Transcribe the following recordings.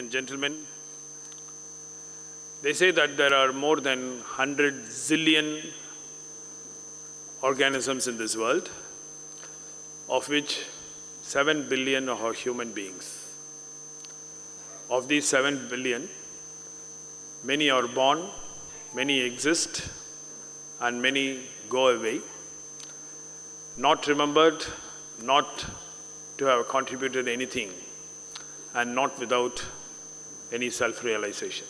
and gentlemen, they say that there are more than 100 zillion organisms in this world, of which 7 billion are human beings. Of these 7 billion, many are born, many exist, and many go away, not remembered, not to have contributed anything, and not without any self-realization.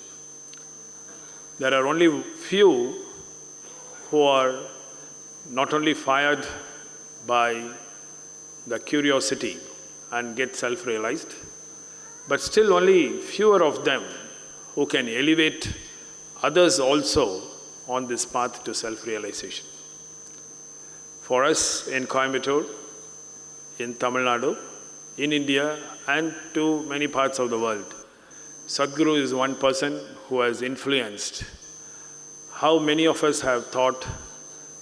There are only few who are not only fired by the curiosity and get self-realized, but still only fewer of them who can elevate others also on this path to self-realization. For us in Coimbatore, in Tamil Nadu, in India and to many parts of the world, Sadhguru is one person who has influenced how many of us have thought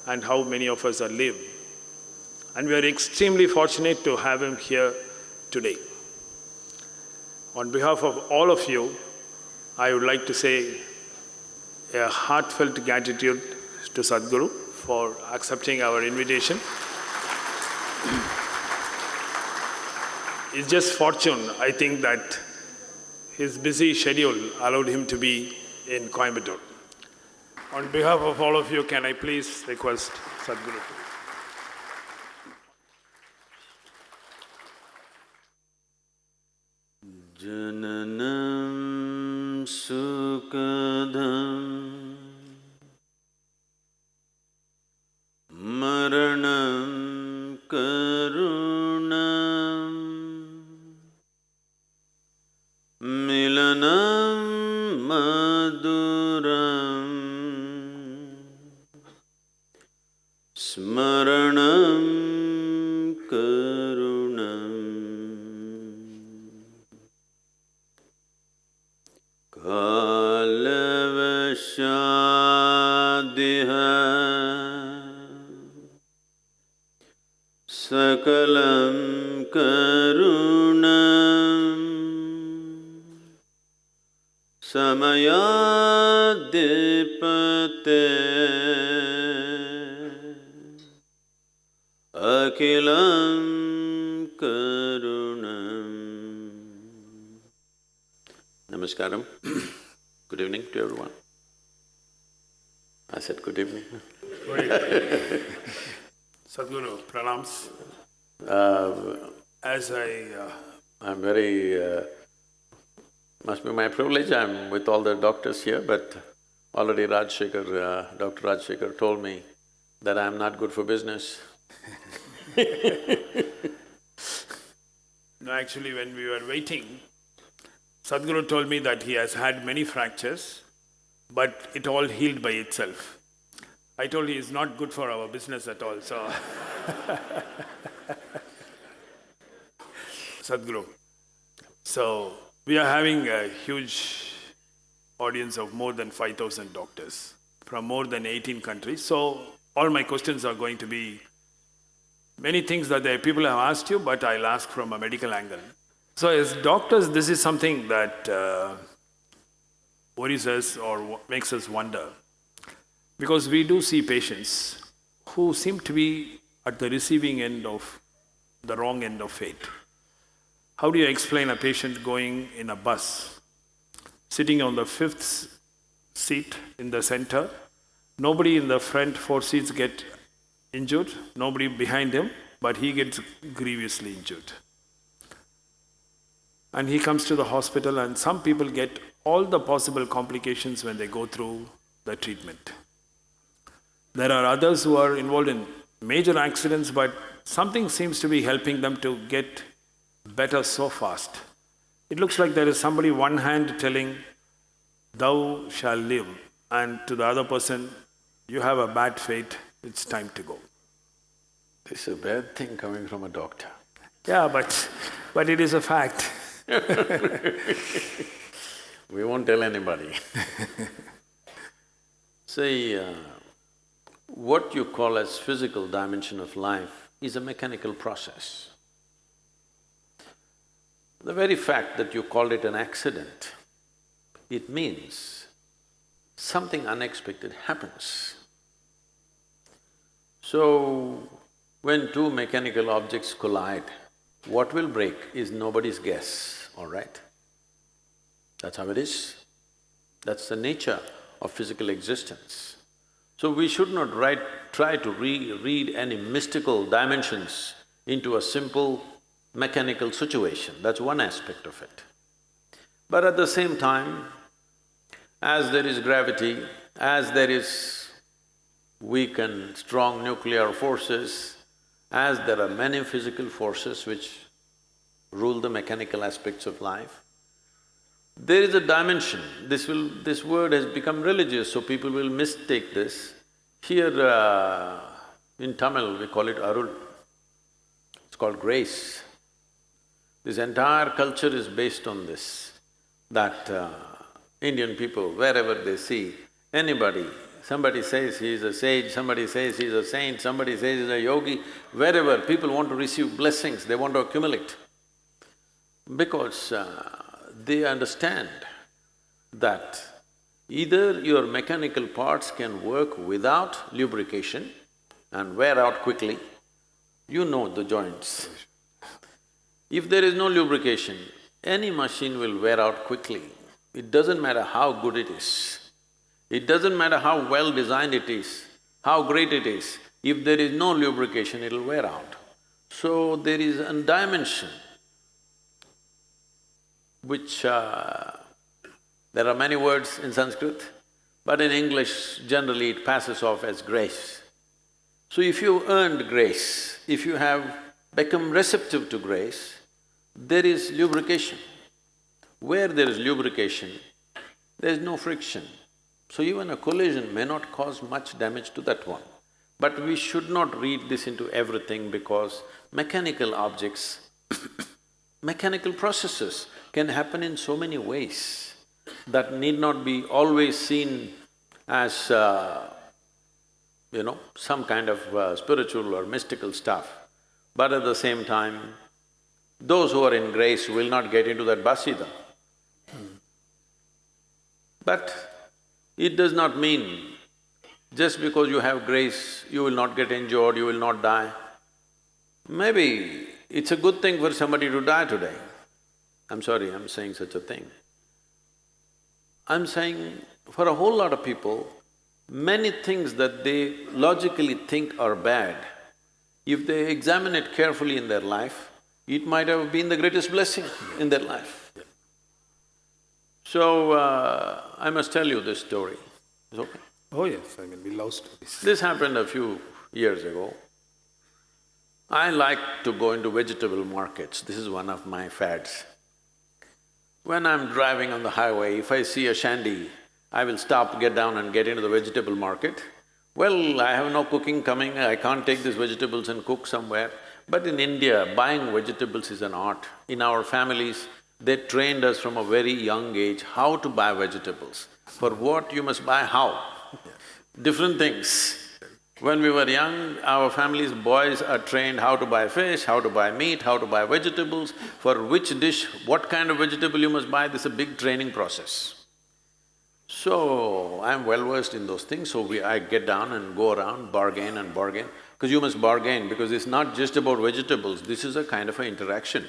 and how many of us are lived. And we are extremely fortunate to have him here today. On behalf of all of you, I would like to say a heartfelt gratitude to Sadhguru for accepting our invitation. it's just fortune, I think, that his busy schedule allowed him to be in Coimbatore. On behalf of all of you, can I please request Sadhguru? जननं सुखदं मरणं करुणं मिलनं मधुरम् स्मरणं करुणम्। कालवशादिह सकलं करुणम् Namaskaram. Good evening to everyone. I said good evening. Sadhguru. Sadhguru, pranams. Uh, As I… Uh, I'm very… Uh, must be my privilege, I'm with all the doctors here, but already Rajshekhar, uh, Dr. Rajshekhar told me that I'm not good for business. no, actually when we were waiting, Sadhguru told me that he has had many fractures, but it all healed by itself. I told he is not good for our business at all, so Sadhguru. So, we are having a huge audience of more than 5,000 doctors from more than 18 countries. So, all my questions are going to be many things that the people have asked you, but I'll ask from a medical angle. So, as doctors, this is something that uh, worries us or makes us wonder. Because we do see patients who seem to be at the receiving end of the wrong end of fate. How do you explain a patient going in a bus, sitting on the fifth seat in the center, nobody in the front four seats get injured, nobody behind him, but he gets grievously injured. And he comes to the hospital and some people get all the possible complications when they go through the treatment. There are others who are involved in major accidents, but something seems to be helping them to get better so fast. It looks like there is somebody one hand telling, thou shall live, and to the other person, you have a bad fate, it's time to go. This is a bad thing coming from a doctor. Yeah, but, but it is a fact. We won't tell anybody. See, uh, what you call as physical dimension of life is a mechanical process. The very fact that you called it an accident, it means something unexpected happens. So, when two mechanical objects collide, what will break is nobody's guess, all right? That's how it is. That's the nature of physical existence. So we should not write, try to re read any mystical dimensions into a simple mechanical situation, that's one aspect of it. But at the same time, as there is gravity, as there is weak and strong nuclear forces, as there are many physical forces which rule the mechanical aspects of life, there is a dimension, this will… this word has become religious, so people will mistake this. Here uh, in Tamil, we call it Arul, it's called grace. This entire culture is based on this, that uh, Indian people, wherever they see anybody, somebody says he is a sage, somebody says he is a saint, somebody says he is a yogi, wherever people want to receive blessings, they want to accumulate. Because uh, they understand that either your mechanical parts can work without lubrication and wear out quickly, you know the joints. If there is no lubrication, any machine will wear out quickly. It doesn't matter how good it is. It doesn't matter how well designed it is, how great it is. If there is no lubrication, it'll wear out. So there is a dimension which uh, there are many words in Sanskrit, but in English generally it passes off as grace. So if you earned grace, if you have become receptive to grace, there is lubrication. Where there is lubrication, there is no friction. So even a collision may not cause much damage to that one. But we should not read this into everything because mechanical objects mechanical processes can happen in so many ways that need not be always seen as, uh, you know, some kind of uh, spiritual or mystical stuff. But at the same time, those who are in grace will not get into that basida. But it does not mean just because you have grace, you will not get injured, you will not die. Maybe it's a good thing for somebody to die today. I'm sorry, I'm saying such a thing. I'm saying for a whole lot of people, many things that they logically think are bad, if they examine it carefully in their life, it might have been the greatest blessing in their life. So, uh, I must tell you this story. Is okay? Oh yes, I mean, we love stories. This happened a few years ago. I like to go into vegetable markets, this is one of my fads. When I'm driving on the highway, if I see a shandy, I will stop, get down and get into the vegetable market. Well, I have no cooking coming, I can't take these vegetables and cook somewhere. But in India, buying vegetables is an art. In our families, they trained us from a very young age how to buy vegetables. For what you must buy how. Different things. When we were young, our family's boys are trained how to buy fish, how to buy meat, how to buy vegetables, for which dish, what kind of vegetable you must buy, this is a big training process. So, I'm well versed in those things, so we… I get down and go around, bargain and bargain, because you must bargain, because it's not just about vegetables, this is a kind of an interaction.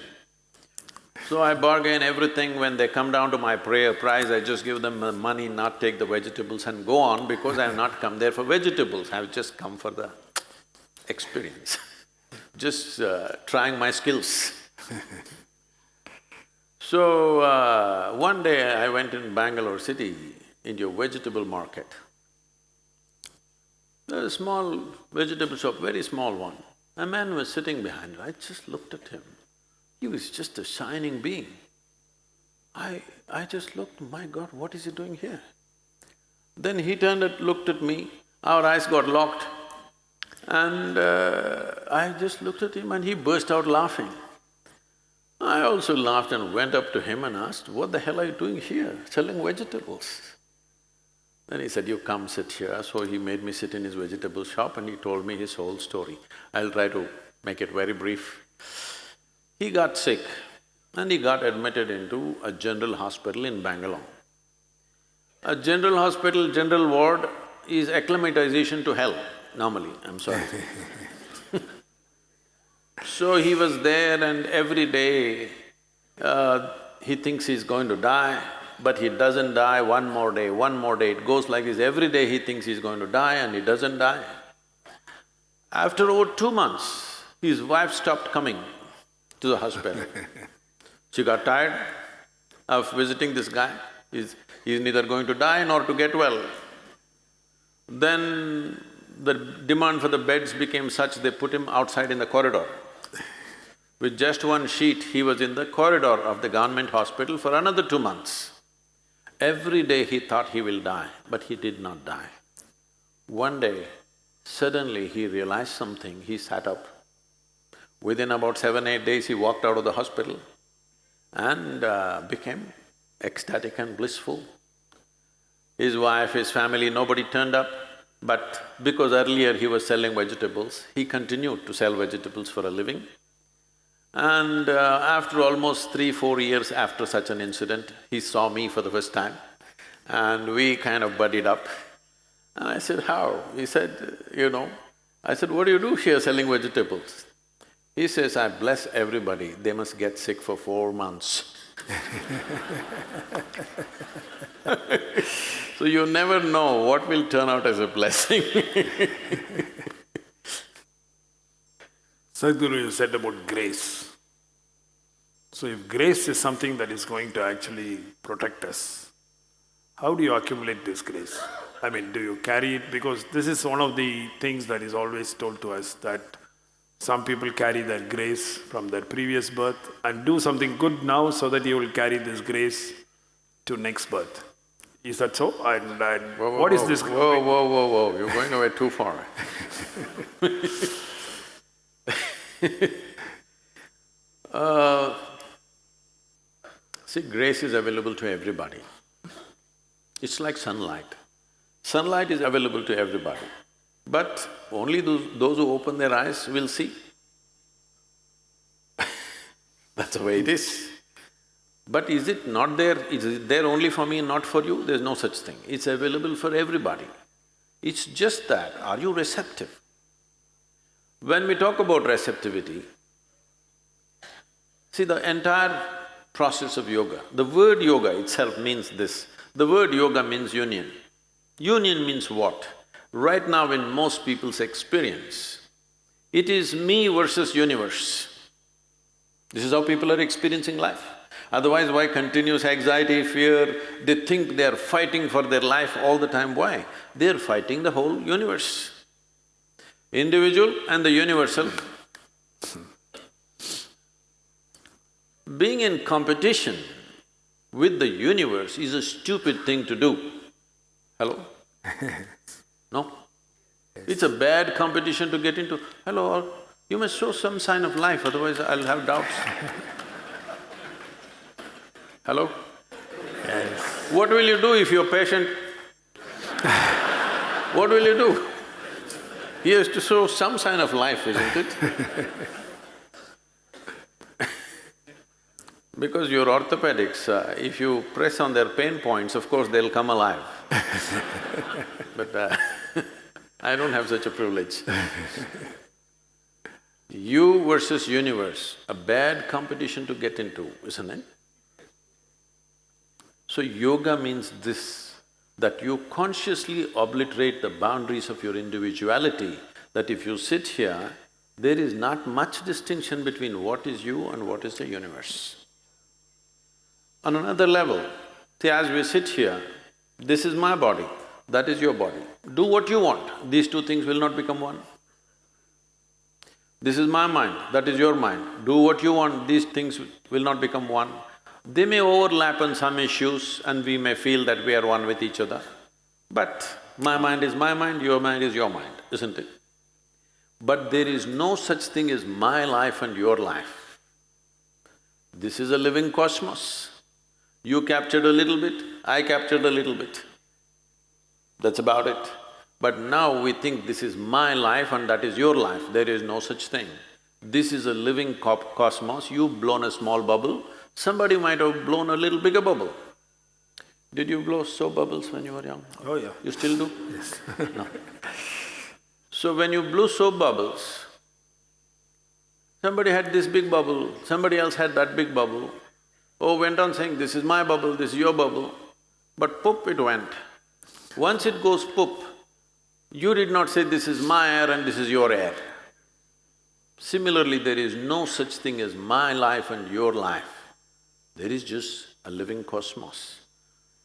So I bargain everything, when they come down to my prayer price, I just give them money, not take the vegetables and go on because I have not come there for vegetables, I've just come for the experience, just uh, trying my skills. so, uh, one day I went in Bangalore city into a vegetable market. There's a small vegetable shop, very small one. A man was sitting behind it, I just looked at him. He was just a shining being. I… I just looked, my God, what is he doing here? Then he turned and looked at me, our eyes got locked and uh, I just looked at him and he burst out laughing. I also laughed and went up to him and asked, what the hell are you doing here, selling vegetables? Then he said, you come sit here. So he made me sit in his vegetable shop and he told me his whole story. I'll try to make it very brief. He got sick and he got admitted into a general hospital in Bangalore. A general hospital, general ward is acclimatization to hell, normally, I'm sorry. so he was there and every day, uh, he thinks he's going to die, but he doesn't die, one more day, one more day, it goes like this, every day he thinks he's going to die and he doesn't die. After over two months, his wife stopped coming to the hospital. she got tired of visiting this guy, he's, he's neither going to die nor to get well. Then the demand for the beds became such, they put him outside in the corridor. With just one sheet, he was in the corridor of the government hospital for another two months. Every day he thought he will die, but he did not die. One day, suddenly he realized something, he sat up. Within about seven, eight days, he walked out of the hospital and uh, became ecstatic and blissful. His wife, his family, nobody turned up, but because earlier he was selling vegetables, he continued to sell vegetables for a living. And uh, after almost three, four years after such an incident, he saw me for the first time and we kind of buddied up. And I said, how? He said, you know, I said, what do you do here selling vegetables? He says, I bless everybody, they must get sick for four months. so you never know what will turn out as a blessing Sadhguru, you said about grace. So if grace is something that is going to actually protect us, how do you accumulate this grace? I mean, do you carry it? Because this is one of the things that is always told to us that some people carry their grace from their previous birth and do something good now so that you will carry this grace to next birth. Is that so? And, and whoa, whoa, what is whoa, this? Whoa, whoa, whoa, whoa, you're going away too far uh, see, grace is available to everybody. It's like sunlight. Sunlight is available to everybody, but only those, those who open their eyes will see. That's the way it is. But is it not there, is it there only for me, not for you? There's no such thing. It's available for everybody. It's just that, are you receptive? When we talk about receptivity, see the entire process of yoga, the word yoga itself means this. The word yoga means union. Union means what? Right now in most people's experience, it is me versus universe. This is how people are experiencing life. Otherwise, why continuous anxiety, fear? They think they are fighting for their life all the time. Why? They're fighting the whole universe. Individual and the universal. Being in competition with the universe is a stupid thing to do. Hello? No? It's a bad competition to get into. Hello, you must show some sign of life, otherwise I'll have doubts. Hello? Yes. What will you do if your patient… what will you do? He has to show some sign of life, isn't it? because your orthopedics, uh, if you press on their pain points, of course they'll come alive. but uh, I don't have such a privilege. you versus universe, a bad competition to get into, isn't it? So yoga means this, that you consciously obliterate the boundaries of your individuality, that if you sit here, there is not much distinction between what is you and what is the universe. On another level, see as we sit here, this is my body, that is your body. Do what you want, these two things will not become one. This is my mind, that is your mind. Do what you want, these things will not become one. They may overlap on some issues and we may feel that we are one with each other. But my mind is my mind, your mind is your mind, isn't it? But there is no such thing as my life and your life. This is a living cosmos. You captured a little bit, I captured a little bit. That's about it. But now we think this is my life and that is your life, there is no such thing. This is a living cosmos, you've blown a small bubble, somebody might have blown a little bigger bubble. Did you blow soap bubbles when you were young? Oh, yeah. You still do? Yes. no. So when you blew soap bubbles, somebody had this big bubble, somebody else had that big bubble. Oh, went on saying, this is my bubble, this is your bubble. But poop it went. Once it goes poop, you did not say, this is my air and this is your air. Similarly, there is no such thing as my life and your life. There is just a living cosmos.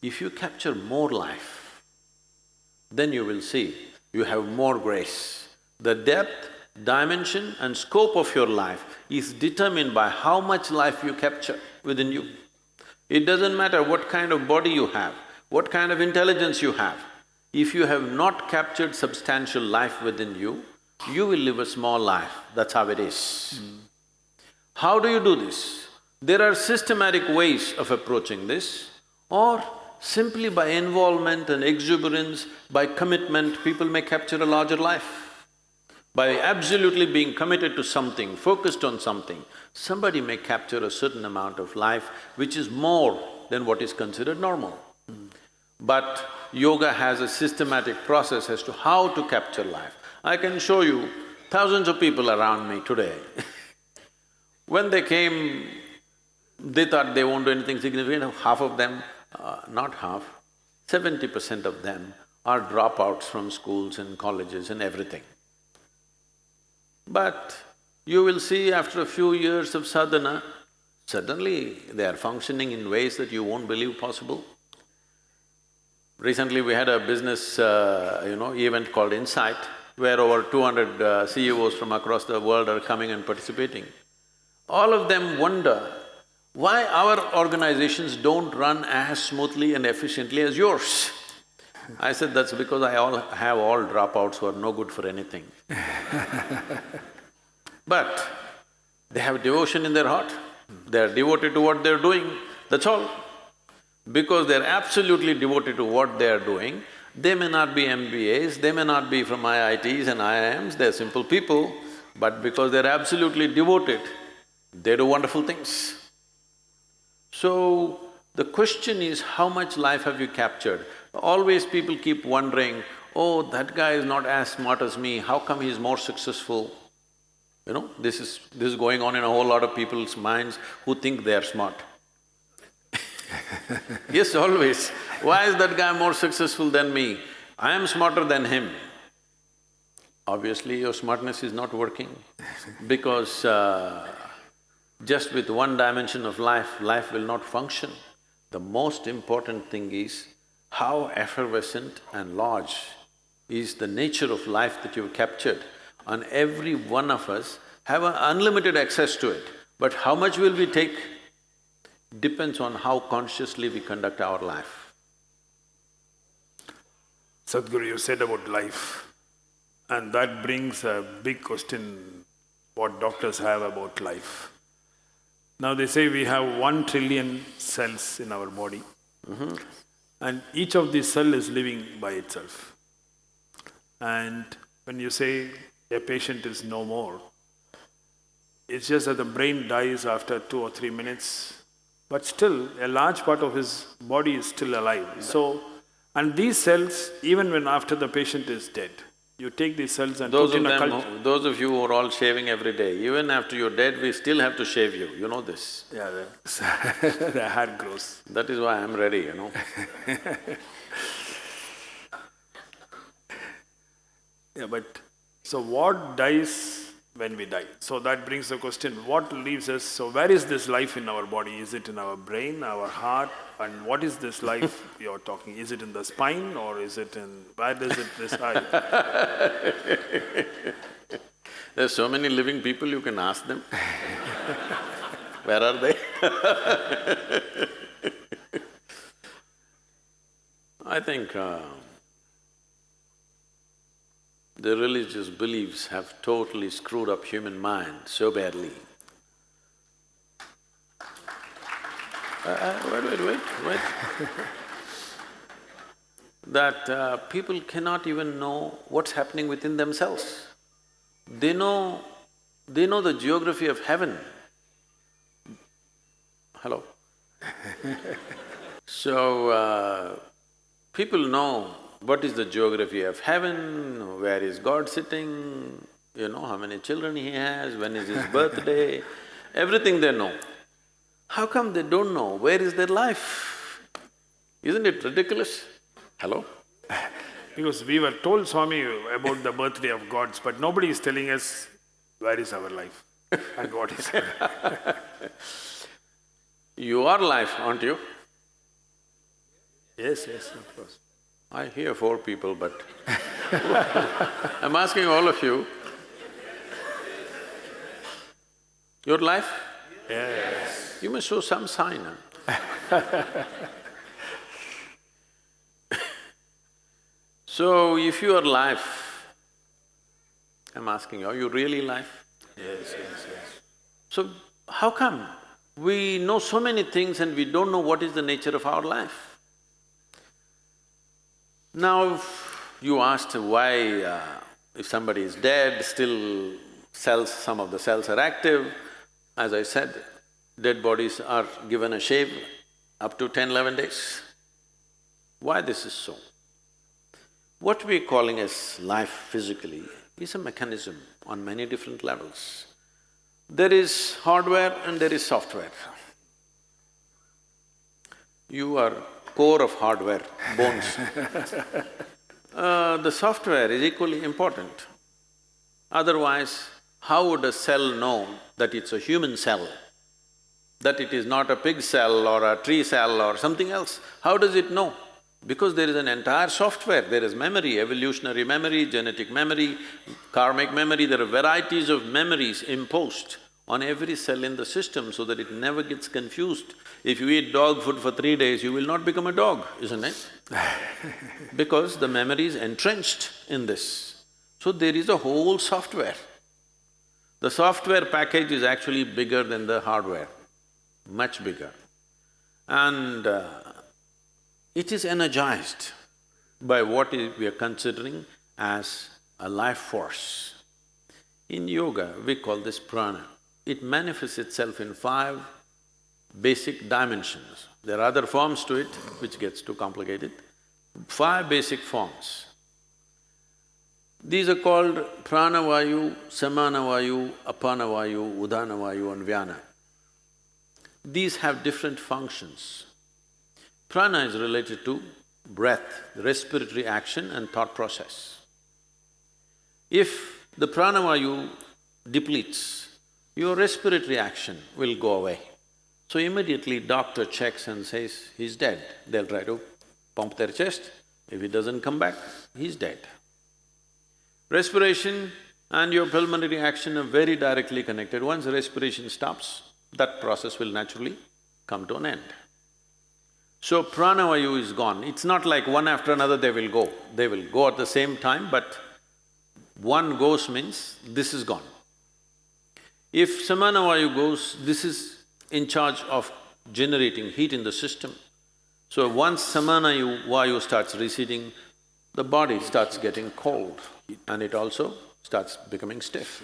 If you capture more life, then you will see you have more grace. The depth, dimension and scope of your life is determined by how much life you capture within you. It doesn't matter what kind of body you have, what kind of intelligence you have. If you have not captured substantial life within you, you will live a small life, that's how it is. Mm. How do you do this? There are systematic ways of approaching this or simply by involvement and exuberance, by commitment, people may capture a larger life. By absolutely being committed to something, focused on something, somebody may capture a certain amount of life which is more than what is considered normal. Mm. But yoga has a systematic process as to how to capture life. I can show you thousands of people around me today when they came, they thought they won't do anything significant, half of them, uh, not half, seventy percent of them are dropouts from schools and colleges and everything. But you will see after a few years of sadhana, suddenly they are functioning in ways that you won't believe possible. Recently we had a business, uh, you know, event called Insight where over two hundred uh, CEOs from across the world are coming and participating. All of them wonder why our organizations don't run as smoothly and efficiently as yours. I said, that's because I all have all dropouts who are no good for anything. but they have devotion in their heart, they're devoted to what they're doing, that's all. Because they're absolutely devoted to what they're doing, they may not be MBAs, they may not be from IITs and IIMs, they're simple people, but because they're absolutely devoted, they do wonderful things. So, the question is, how much life have you captured? Always people keep wondering, oh, that guy is not as smart as me, how come he's more successful? You know, this is… this is going on in a whole lot of people's minds who think they are smart. yes, always. Why is that guy more successful than me? I am smarter than him. Obviously, your smartness is not working because uh, just with one dimension of life, life will not function. The most important thing is how effervescent and large is the nature of life that you've captured and every one of us have an unlimited access to it. But how much will we take depends on how consciously we conduct our life. Sadhguru, you said about life, and that brings a big question what doctors have about life. Now they say we have one trillion cells in our body, mm -hmm. and each of these cell is living by itself. And when you say a patient is no more, it's just that the brain dies after two or three minutes, but still, a large part of his body is still alive. So, and these cells, even when after the patient is dead, you take these cells and those put in a culture. Those of you who are all shaving every day, even after you're dead, we still have to shave you, you know this. Yeah, the, the hair grows. That is why I'm ready, you know Yeah, but so what dies when we die. So that brings the question, what leaves us, so where is this life in our body? Is it in our brain, our heart, and what is this life you're talking? Is it in the spine or is it in, where does it reside? There's so many living people, you can ask them. where are they? I think uh, the religious beliefs have totally screwed up human mind so badly. Uh, uh, wait, wait, wait, wait. that uh, people cannot even know what's happening within themselves. They know… they know the geography of heaven. hello. so, uh, people know what is the geography of heaven, where is God sitting, you know, how many children he has, when is his birthday, everything they know. How come they don't know where is their life? Isn't it ridiculous? Hello? Because we were told, Swami, about the birthday of gods, but nobody is telling us where is our life and what is our. You are life, aren't you? Yes, yes, of course. I hear four people, but I'm asking all of you, your life? Yes. You must show some sign, huh? So, if you are life, I'm asking you, are you really life? Yes, yes, yes. So, how come we know so many things and we don't know what is the nature of our life? Now, you asked why uh, if somebody is dead, still cells, some of the cells are active. As I said, dead bodies are given a shave up to 10, 11 days. Why this is so? What we're calling as life physically is a mechanism on many different levels. There is hardware and there is software. You are core of hardware, bones. uh, the software is equally important. Otherwise, how would a cell know that it's a human cell? That it is not a pig cell or a tree cell or something else? How does it know? Because there is an entire software, there is memory, evolutionary memory, genetic memory, karmic memory, there are varieties of memories imposed on every cell in the system so that it never gets confused. If you eat dog food for three days, you will not become a dog, isn't it? because the memory is entrenched in this. So there is a whole software. The software package is actually bigger than the hardware, much bigger. And uh, it is energized by what we are considering as a life force. In yoga, we call this prana. It manifests itself in five basic dimensions. There are other forms to it, which gets too complicated. Five basic forms. These are called pranavayu, samanavayu, apanavayu, udanavayu and vyana. These have different functions. Prana is related to breath, respiratory action and thought process. If the pranavayu depletes, your respiratory action will go away. So immediately doctor checks and says, he's dead. They'll try to pump their chest. If he doesn't come back, he's dead. Respiration and your pulmonary action are very directly connected. Once respiration stops, that process will naturally come to an end. So pranavayu is gone. It's not like one after another they will go. They will go at the same time, but one goes means this is gone. If samanavayu goes, this is in charge of generating heat in the system. So once samana vayu starts receding, the body starts getting cold and it also starts becoming stiff.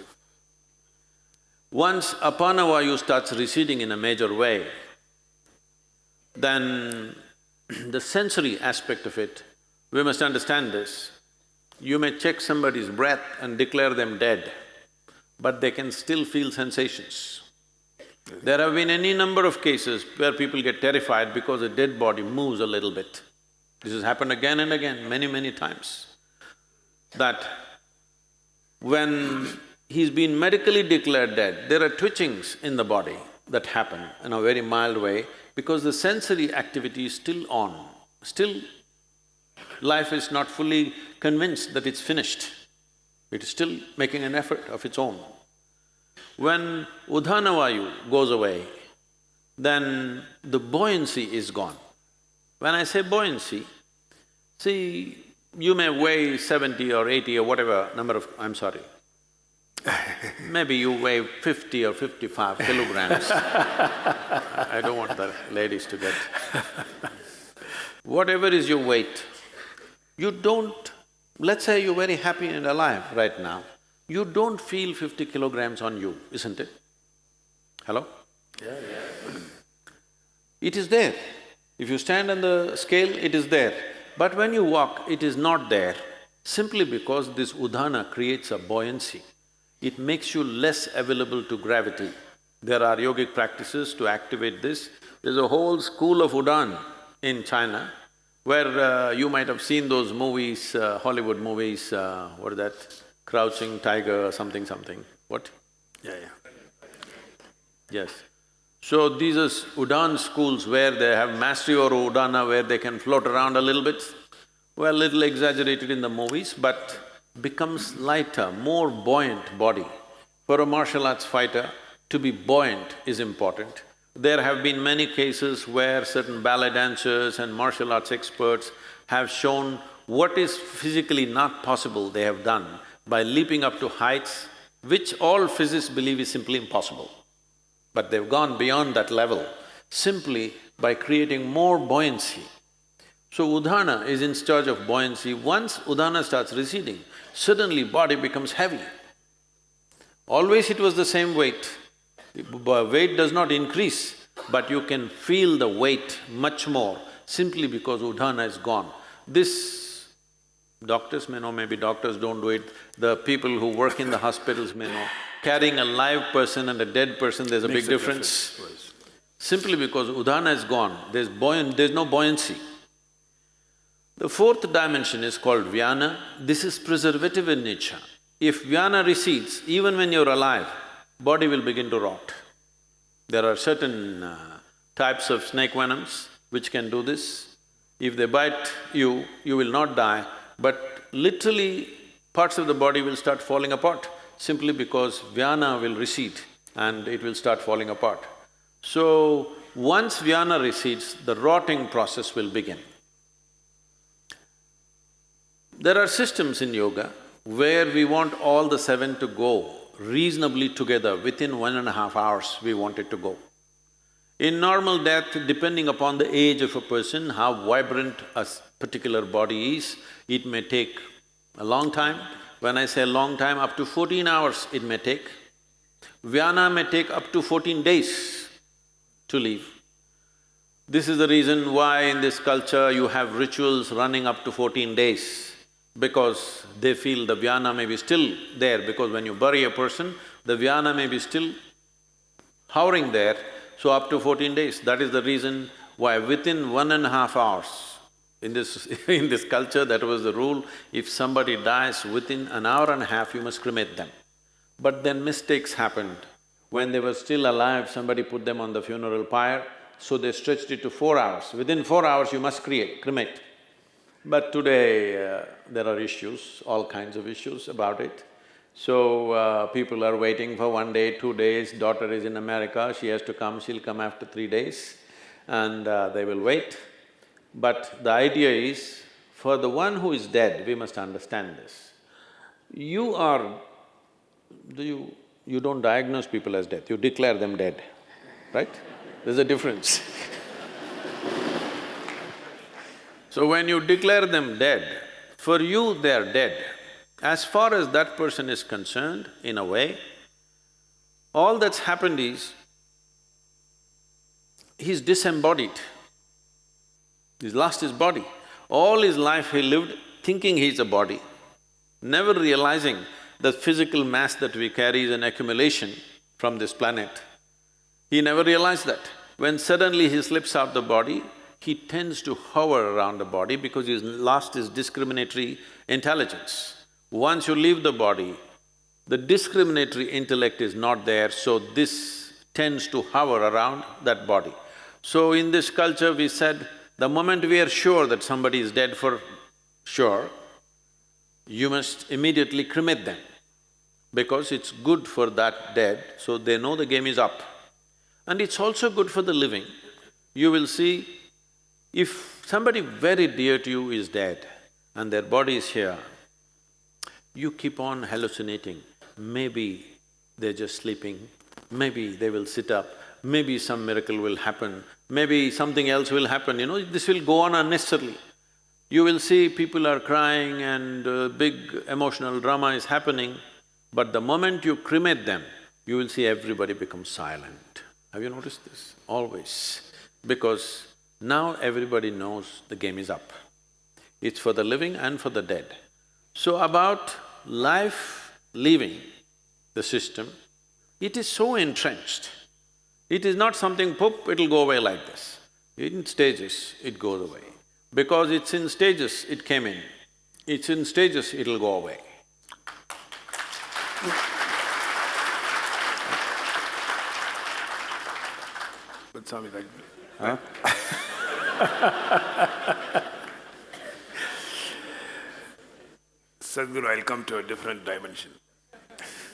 Once apana vayu starts receding in a major way, then the sensory aspect of it, we must understand this. You may check somebody's breath and declare them dead, but they can still feel sensations. There have been any number of cases where people get terrified because a dead body moves a little bit. This has happened again and again, many, many times. That when he's been medically declared dead, there are twitchings in the body that happen in a very mild way because the sensory activity is still on. Still, life is not fully convinced that it's finished. It is still making an effort of its own. When Udanavayu goes away, then the buoyancy is gone. When I say buoyancy, see, you may weigh seventy or eighty or whatever number of… I'm sorry, Maybe you weigh fifty or fifty-five kilograms. I don't want the ladies to get… Whatever is your weight, you don't… Let's say you're very happy and alive right now, you don't feel fifty kilograms on you, isn't it? Hello? Yeah, yeah. It is there. If you stand on the scale, it is there. But when you walk, it is not there, simply because this udana creates a buoyancy. It makes you less available to gravity. There are yogic practices to activate this. There's a whole school of Udan in China, where uh, you might have seen those movies, uh, Hollywood movies, uh, what is that? Crouching Tiger, something something. What? Yeah, yeah. Yes. So these are Udan schools where they have mastery or Udana where they can float around a little bit. Well, little exaggerated in the movies, but becomes lighter, more buoyant body. For a martial arts fighter, to be buoyant is important. There have been many cases where certain ballet dancers and martial arts experts have shown what is physically not possible they have done by leaping up to heights which all physicists believe is simply impossible. But they've gone beyond that level simply by creating more buoyancy. So Udana is in charge of buoyancy. Once Udana starts receding, suddenly body becomes heavy. Always it was the same weight. Weight does not increase, but you can feel the weight much more simply because Udana is gone. This doctors may know, maybe doctors don't do it, the people who work in the hospitals may know carrying a live person and a dead person, there's a Makes big a difference. difference, Simply because udana is gone, there's buoyant… there's no buoyancy. The fourth dimension is called vyana. This is preservative in nature. If vyana recedes, even when you're alive, body will begin to rot. There are certain uh, types of snake venoms which can do this. If they bite you, you will not die, but literally parts of the body will start falling apart simply because vyana will recede and it will start falling apart. So, once vyana recedes, the rotting process will begin. There are systems in yoga where we want all the seven to go reasonably together, within one and a half hours we want it to go. In normal death, depending upon the age of a person, how vibrant a particular body is, it may take a long time, when I say long time, up to fourteen hours it may take. Vyana may take up to fourteen days to leave. This is the reason why in this culture you have rituals running up to fourteen days, because they feel the vyana may be still there, because when you bury a person, the vyana may be still hovering there, so up to fourteen days. That is the reason why within one and a half hours, in this… in this culture, that was the rule, if somebody dies within an hour and a half, you must cremate them. But then mistakes happened. When they were still alive, somebody put them on the funeral pyre, so they stretched it to four hours. Within four hours, you must create, cremate. But today, uh, there are issues, all kinds of issues about it. So, uh, people are waiting for one day, two days, daughter is in America, she has to come, she'll come after three days, and uh, they will wait. But the idea is, for the one who is dead, we must understand this. You are… do you… you don't diagnose people as dead, you declare them dead, right? There's a difference So when you declare them dead, for you they are dead. As far as that person is concerned, in a way, all that's happened is, he's disembodied. He's lost his body. All his life he lived thinking he's a body, never realizing the physical mass that we carry is an accumulation from this planet. He never realized that. When suddenly he slips out the body, he tends to hover around the body because he's lost his discriminatory intelligence. Once you leave the body, the discriminatory intellect is not there, so this tends to hover around that body. So in this culture we said, the moment we are sure that somebody is dead for sure, you must immediately cremate them because it's good for that dead, so they know the game is up. And it's also good for the living. You will see, if somebody very dear to you is dead and their body is here, you keep on hallucinating, maybe they're just sleeping, maybe they will sit up, maybe some miracle will happen, maybe something else will happen, you know, this will go on unnecessarily. You will see people are crying and uh, big emotional drama is happening, but the moment you cremate them, you will see everybody become silent. Have you noticed this? Always. because now everybody knows the game is up. It's for the living and for the dead. So about life leaving the system, it is so entrenched. It is not something poop, it'll go away like this. In stages, it goes away. Because it's in stages, it came in. It's in stages, it'll go away. But Swami, like… Huh? Sadhguru, I'll come to a different dimension.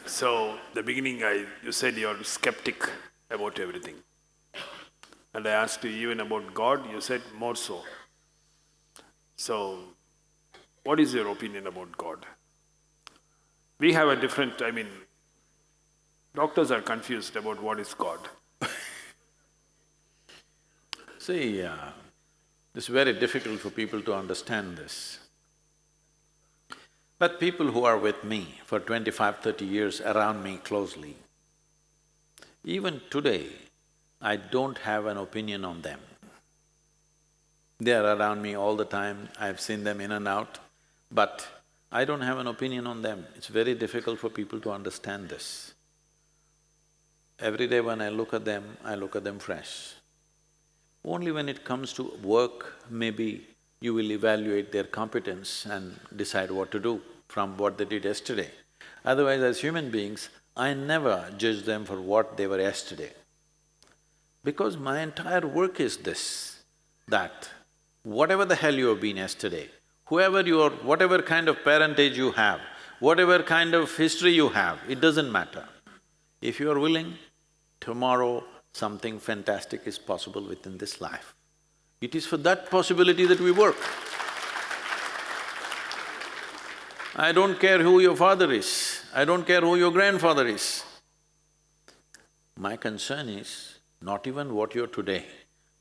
So, the beginning I… you said you're skeptic about everything. And I asked you even about God, you said more so. So, what is your opinion about God? We have a different, I mean, doctors are confused about what is God. See, uh, it's very difficult for people to understand this. But people who are with me for 25, 30 years around me closely, even today, I don't have an opinion on them. They are around me all the time, I've seen them in and out, but I don't have an opinion on them. It's very difficult for people to understand this. Every day when I look at them, I look at them fresh. Only when it comes to work, maybe you will evaluate their competence and decide what to do from what they did yesterday. Otherwise, as human beings, I never judge them for what they were yesterday. Because my entire work is this, that whatever the hell you have been yesterday, whoever you are, whatever kind of parentage you have, whatever kind of history you have, it doesn't matter. If you are willing, tomorrow something fantastic is possible within this life. It is for that possibility that we work. I don't care who your father is, I don't care who your grandfather is. My concern is not even what you're today,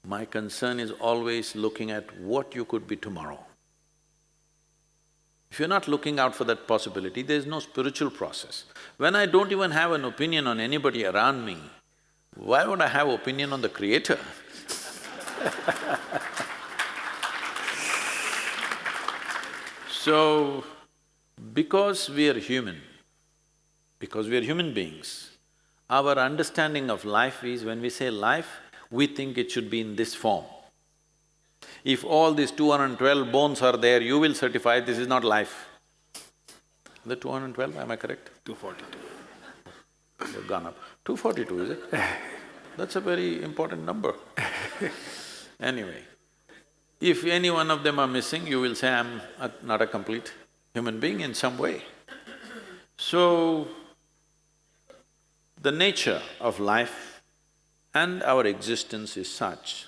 my concern is always looking at what you could be tomorrow. If you're not looking out for that possibility, there's no spiritual process. When I don't even have an opinion on anybody around me, why would I have opinion on the creator? so, because we are human, because we are human beings, our understanding of life is when we say life, we think it should be in this form. If all these 212 bones are there, you will certify this is not life. The 212, am I correct? 242. They've gone up. 242, is it? That's a very important number. anyway, if any one of them are missing, you will say, I'm a, not a complete human being in some way. So, the nature of life and our existence is such,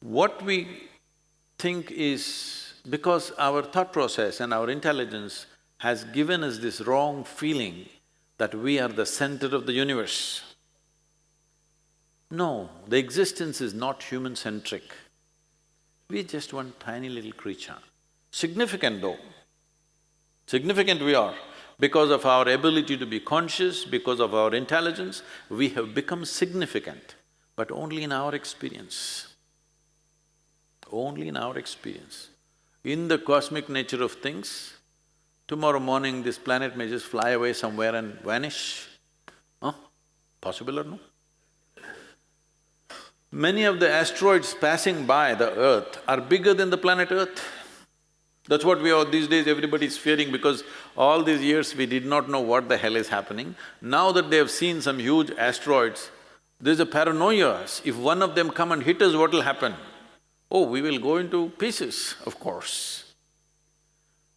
what we think is… because our thought process and our intelligence has given us this wrong feeling that we are the center of the universe. No, the existence is not human-centric. We're just one tiny little creature. Significant though. Significant we are. Because of our ability to be conscious, because of our intelligence, we have become significant, but only in our experience. Only in our experience. In the cosmic nature of things, tomorrow morning this planet may just fly away somewhere and vanish. Huh? Possible or no? Many of the asteroids passing by the earth are bigger than the planet Earth. That's what we are… these days everybody is fearing because all these years we did not know what the hell is happening. Now that they have seen some huge asteroids, there's a paranoia, if one of them come and hit us, what will happen? Oh, we will go into pieces, of course.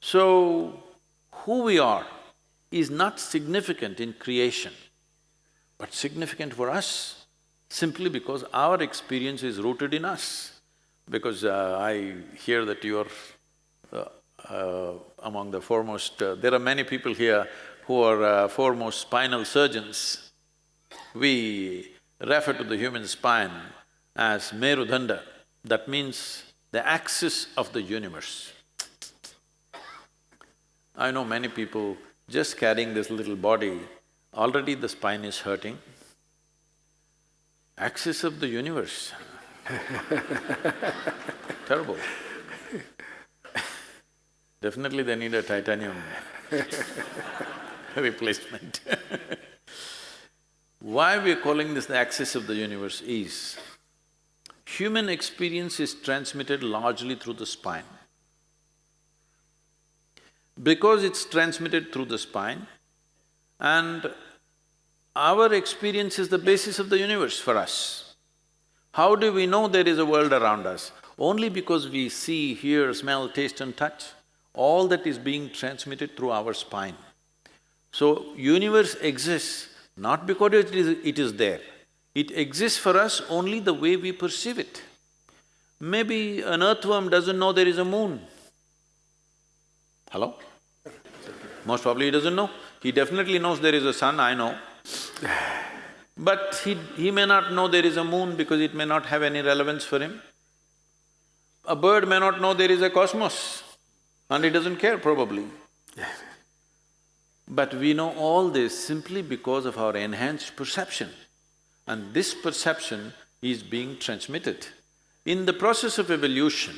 So, who we are is not significant in creation, but significant for us simply because our experience is rooted in us. Because uh, I hear that you're uh, uh, among the foremost… Uh, there are many people here who are uh, foremost spinal surgeons. We refer to the human spine as Merudanda, that means the axis of the universe. I know many people just carrying this little body, already the spine is hurting. Axis of the universe. Terrible. Definitely they need a titanium replacement Why we're calling this the axis of the universe is, human experience is transmitted largely through the spine. Because it's transmitted through the spine and our experience is the basis of the universe for us. How do we know there is a world around us? Only because we see, hear, smell, taste and touch. All that is being transmitted through our spine. So, universe exists not because it is, it is there. It exists for us only the way we perceive it. Maybe an earthworm doesn't know there is a moon. Hello? Most probably he doesn't know. He definitely knows there is a sun, I know. But he… he may not know there is a moon because it may not have any relevance for him. A bird may not know there is a cosmos and he doesn't care probably. But we know all this simply because of our enhanced perception. And this perception is being transmitted. In the process of evolution,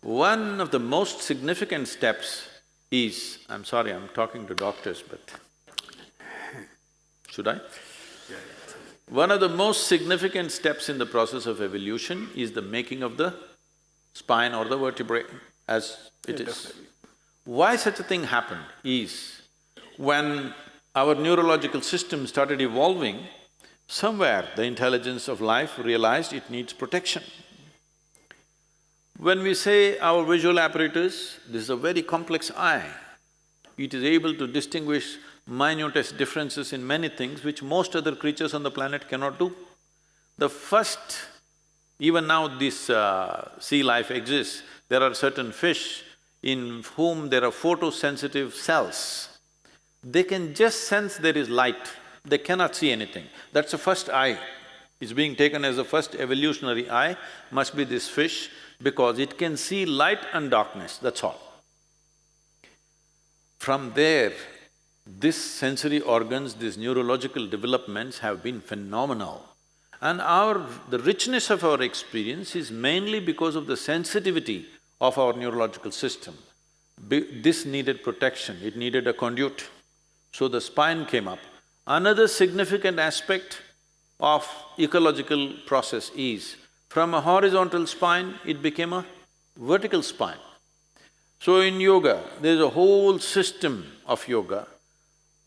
one of the most significant steps is… I'm sorry, I'm talking to doctors, but should I? One of the most significant steps in the process of evolution is the making of the spine or the vertebrae as it yeah, is. Why such a thing happened is, when our neurological system started evolving, somewhere the intelligence of life realized it needs protection. When we say our visual apparatus, this is a very complex eye. It is able to distinguish minutest differences in many things which most other creatures on the planet cannot do. The first… even now this uh, sea life exists, there are certain fish in whom there are photosensitive cells. They can just sense there is light, they cannot see anything. That's the first eye. It's being taken as the first evolutionary eye, must be this fish, because it can see light and darkness, that's all. From there, these sensory organs, these neurological developments have been phenomenal. And our… the richness of our experience is mainly because of the sensitivity of our neurological system. Be this needed protection, it needed a conduit. So the spine came up. Another significant aspect of ecological process is, from a horizontal spine, it became a vertical spine. So in yoga, there's a whole system of yoga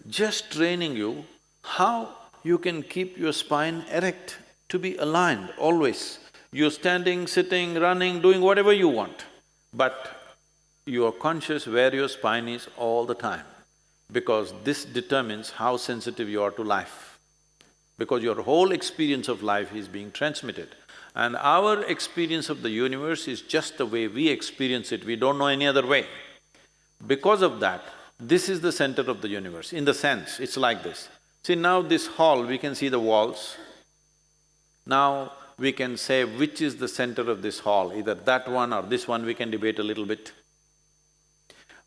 just training you how you can keep your spine erect, to be aligned always. You're standing, sitting, running, doing whatever you want, but you are conscious where your spine is all the time because this determines how sensitive you are to life. Because your whole experience of life is being transmitted. And our experience of the universe is just the way we experience it, we don't know any other way. Because of that, this is the center of the universe, in the sense, it's like this. See, now this hall, we can see the walls. Now, we can say which is the center of this hall, either that one or this one, we can debate a little bit.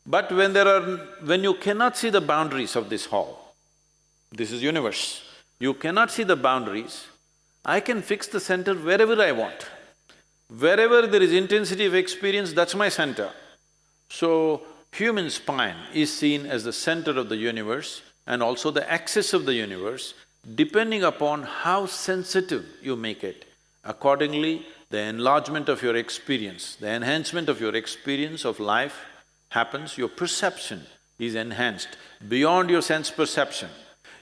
But when there are… when you cannot see the boundaries of this hall, this is universe, you cannot see the boundaries, I can fix the center wherever I want. Wherever there is intensity of experience, that's my center. So, human spine is seen as the center of the universe and also the axis of the universe, depending upon how sensitive you make it. Accordingly, the enlargement of your experience, the enhancement of your experience of life happens, your perception is enhanced beyond your sense perception.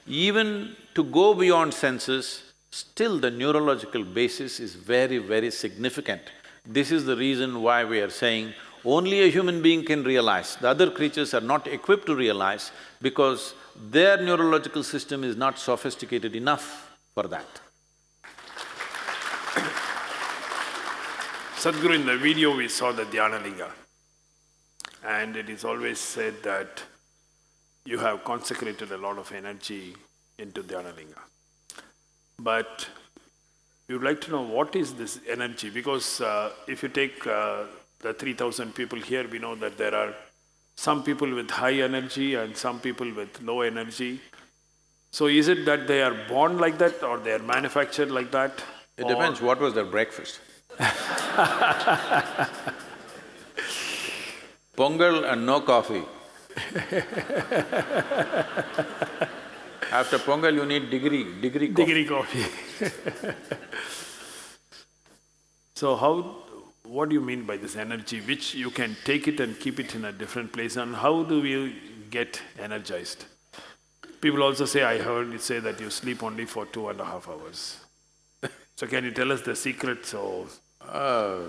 Even to go beyond senses, still the neurological basis is very, very significant. This is the reason why we are saying only a human being can realize, the other creatures are not equipped to realize because their neurological system is not sophisticated enough for that. Sadhguru, in the video we saw the Dhyanalinga and it is always said that you have consecrated a lot of energy into Dhyanalinga. But we would like to know what is this energy because uh, if you take uh, the 3000 people here, we know that there are some people with high energy and some people with low energy. So is it that they are born like that or they are manufactured like that? It depends what was their breakfast. Pongal and no coffee. After Pongal, you need degree, degree coffee. Degree coffee. so how, what do you mean by this energy, which you can take it and keep it in a different place, and how do we get energized? People also say, I heard you say that you sleep only for two and a half hours. so can you tell us the secret? So Uh,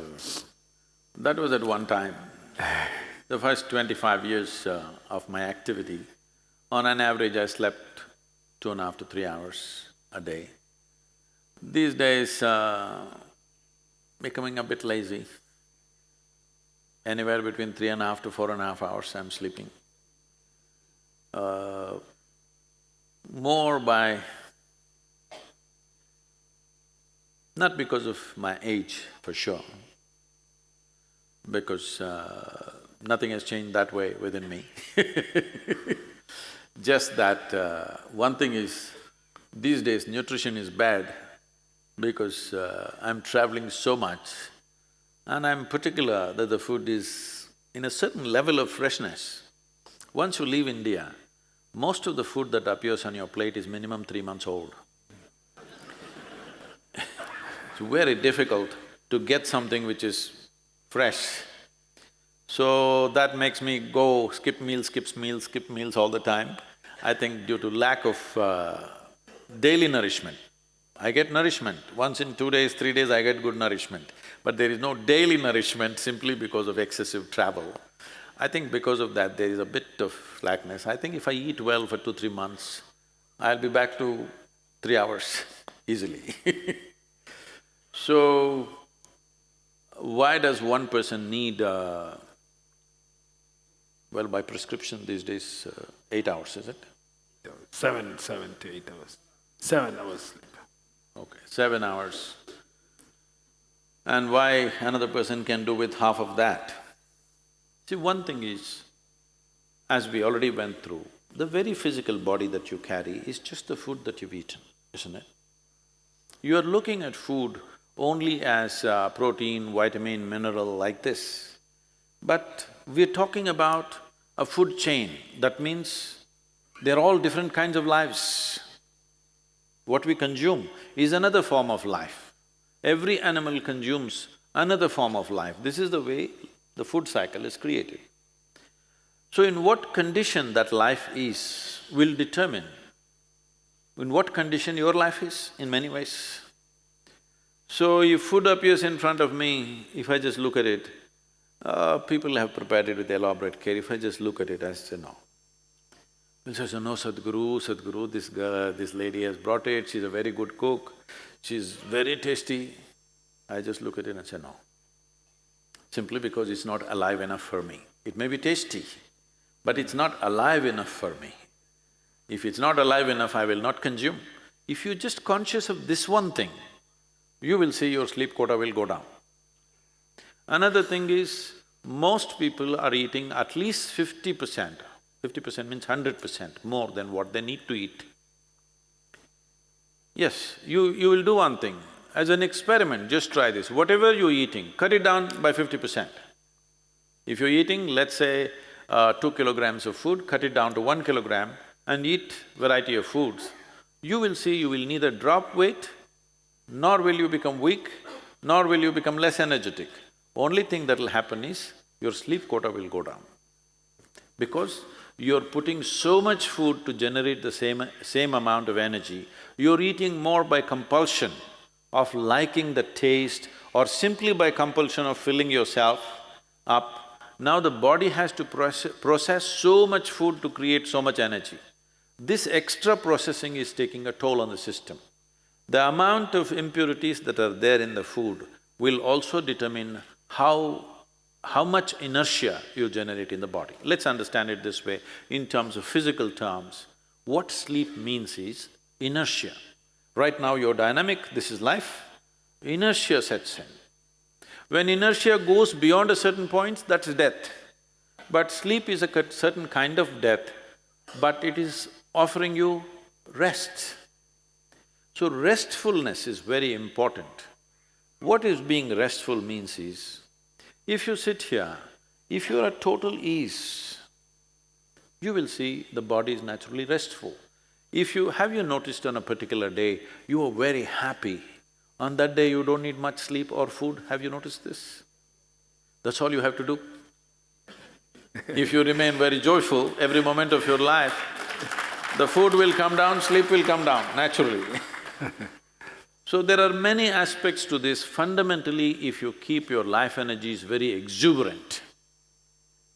that was at one time. The first twenty-five years uh, of my activity, on an average I slept two and a half to three hours a day. These days, uh, becoming a bit lazy. Anywhere between three and a half to four and a half hours I'm sleeping. Uh, more by not because of my age, for sure, because uh, nothing has changed that way within me. Just that uh, one thing is, these days nutrition is bad because uh, I'm traveling so much and I'm particular that the food is in a certain level of freshness. Once you leave India, most of the food that appears on your plate is minimum three months old. It's very difficult to get something which is fresh. So that makes me go skip meals, skip meals, skip meals all the time. I think due to lack of uh, daily nourishment. I get nourishment, once in two days, three days I get good nourishment. But there is no daily nourishment simply because of excessive travel. I think because of that there is a bit of slackness. I think if I eat well for two, three months, I'll be back to three hours easily So, why does one person need, uh, well, by prescription these days, uh, eight hours, is it? seven, seven to eight hours. Seven hours sleep. Okay, seven hours. And why another person can do with half of that? See, one thing is, as we already went through, the very physical body that you carry is just the food that you've eaten, isn't it? You are looking at food only as uh, protein, vitamin, mineral like this. But we're talking about a food chain, that means they're all different kinds of lives. What we consume is another form of life. Every animal consumes another form of life. This is the way the food cycle is created. So in what condition that life is will determine in what condition your life is in many ways. So if food appears in front of me, if I just look at it, uh, people have prepared it with elaborate care, if I just look at it, I say no. People say, no, Sadhguru, Sadhguru, this girl, this lady has brought it, she's a very good cook, she's very tasty. I just look at it and say no. Simply because it's not alive enough for me. It may be tasty, but it's not alive enough for me. If it's not alive enough, I will not consume. If you're just conscious of this one thing, you will see your sleep quota will go down. Another thing is, most people are eating at least fifty percent, fifty percent means hundred percent more than what they need to eat. Yes, you… you will do one thing, as an experiment, just try this, whatever you're eating, cut it down by fifty percent. If you're eating, let's say, uh, two kilograms of food, cut it down to one kilogram and eat variety of foods, you will see you will neither drop weight, nor will you become weak, nor will you become less energetic. Only thing that'll happen is, your sleep quota will go down. Because you're putting so much food to generate the same… same amount of energy, you're eating more by compulsion of liking the taste or simply by compulsion of filling yourself up. Now the body has to process, process so much food to create so much energy. This extra processing is taking a toll on the system. The amount of impurities that are there in the food will also determine how… how much inertia you generate in the body. Let's understand it this way, in terms of physical terms, what sleep means is inertia. Right now you're dynamic, this is life, inertia sets in. When inertia goes beyond a certain point, that's death. But sleep is a certain kind of death, but it is offering you rest. So restfulness is very important. What is being restful means is, if you sit here, if you're at total ease, you will see the body is naturally restful. If you… have you noticed on a particular day, you are very happy, on that day you don't need much sleep or food, have you noticed this? That's all you have to do. if you remain very joyful every moment of your life, the food will come down, sleep will come down naturally So there are many aspects to this. Fundamentally, if you keep your life energies very exuberant,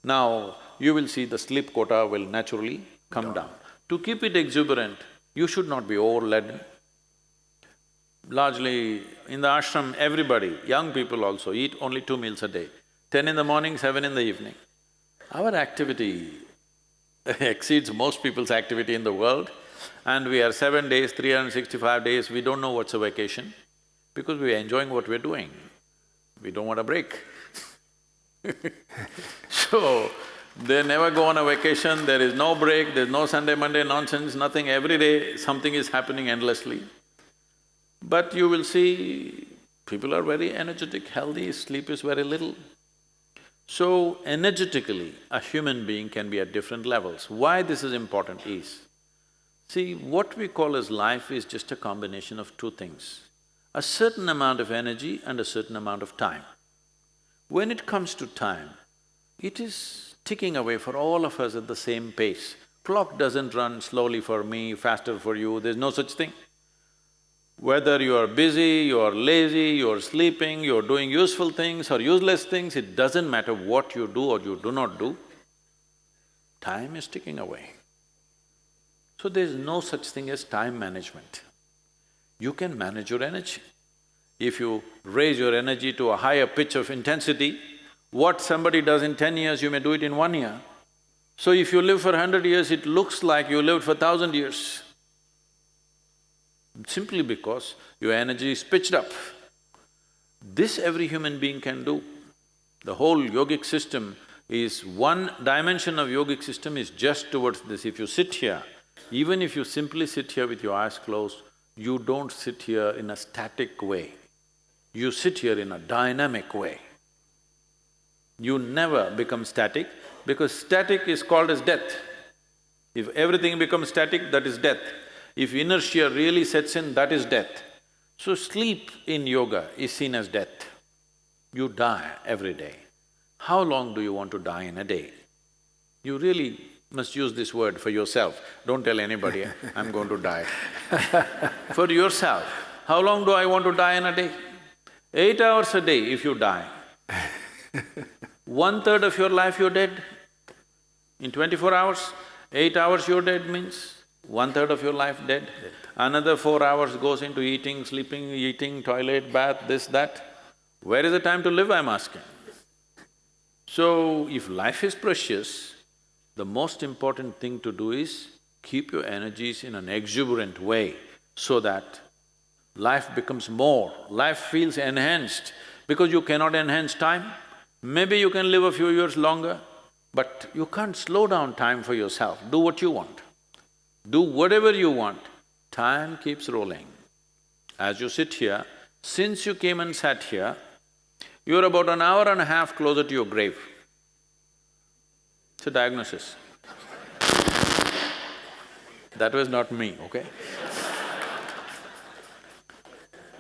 now you will see the sleep quota will naturally come down. To keep it exuberant, you should not be overladen. Largely, in the ashram, everybody, young people also, eat only two meals a day. Ten in the morning, seven in the evening. Our activity exceeds most people's activity in the world and we are seven days, 365 days, we don't know what's a vacation because we are enjoying what we're doing. We don't want a break So, they never go on a vacation, there is no break, there's no Sunday, Monday nonsense, nothing, every day something is happening endlessly. But you will see, people are very energetic, healthy, sleep is very little. So, energetically, a human being can be at different levels. Why this is important is, see, what we call as life is just a combination of two things, a certain amount of energy and a certain amount of time. When it comes to time, it is ticking away for all of us at the same pace. Clock doesn't run slowly for me, faster for you, there's no such thing. Whether you are busy, you are lazy, you are sleeping, you are doing useful things or useless things, it doesn't matter what you do or you do not do, time is ticking away. So there's no such thing as time management. You can manage your energy. If you raise your energy to a higher pitch of intensity, what somebody does in ten years, you may do it in one year. So if you live for hundred years, it looks like you lived for thousand years simply because your energy is pitched up. This every human being can do. The whole yogic system is… one dimension of yogic system is just towards this. If you sit here, even if you simply sit here with your eyes closed, you don't sit here in a static way. You sit here in a dynamic way. You never become static because static is called as death. If everything becomes static, that is death. If inertia really sets in, that is death. So sleep in yoga is seen as death. You die every day. How long do you want to die in a day? You really must use this word for yourself. Don't tell anybody, I'm going to die. for yourself, how long do I want to die in a day? Eight hours a day if you die. One-third of your life you're dead. In twenty-four hours, eight hours you're dead means one-third of your life dead. dead. Another four hours goes into eating, sleeping, eating, toilet, bath, this, that. Where is the time to live, I'm asking? So, if life is precious, the most important thing to do is keep your energies in an exuberant way so that life becomes more, life feels enhanced because you cannot enhance time. Maybe you can live a few years longer, but you can't slow down time for yourself, do what you want. Do whatever you want, time keeps rolling. As you sit here, since you came and sat here, you're about an hour and a half closer to your grave. It's a diagnosis. that was not me, okay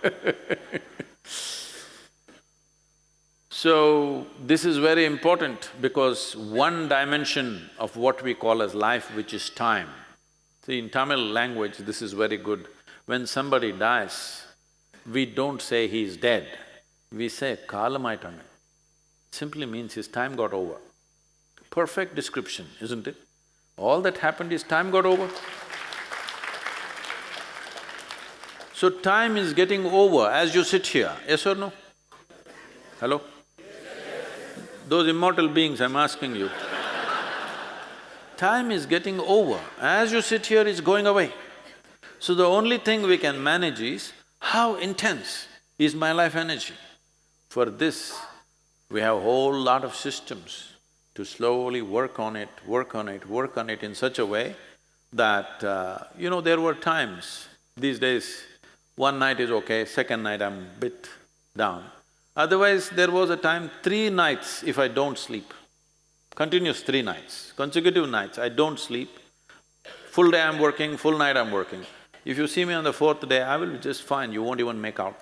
So, this is very important because one dimension of what we call as life, which is time, See, in Tamil language, this is very good. When somebody dies, we don't say he is dead, we say kalamaitane. Simply means his time got over. Perfect description, isn't it? All that happened is time got over. So time is getting over as you sit here, yes or no? Hello? Those immortal beings, I'm asking you time is getting over. As you sit here, it's going away. So the only thing we can manage is how intense is my life energy. For this, we have a whole lot of systems to slowly work on it, work on it, work on it in such a way that, uh, you know, there were times, these days, one night is okay, second night I'm bit down. Otherwise, there was a time, three nights if I don't sleep, continuous three nights, consecutive nights, I don't sleep, full day I'm working, full night I'm working. If you see me on the fourth day, I will be just fine, you won't even make out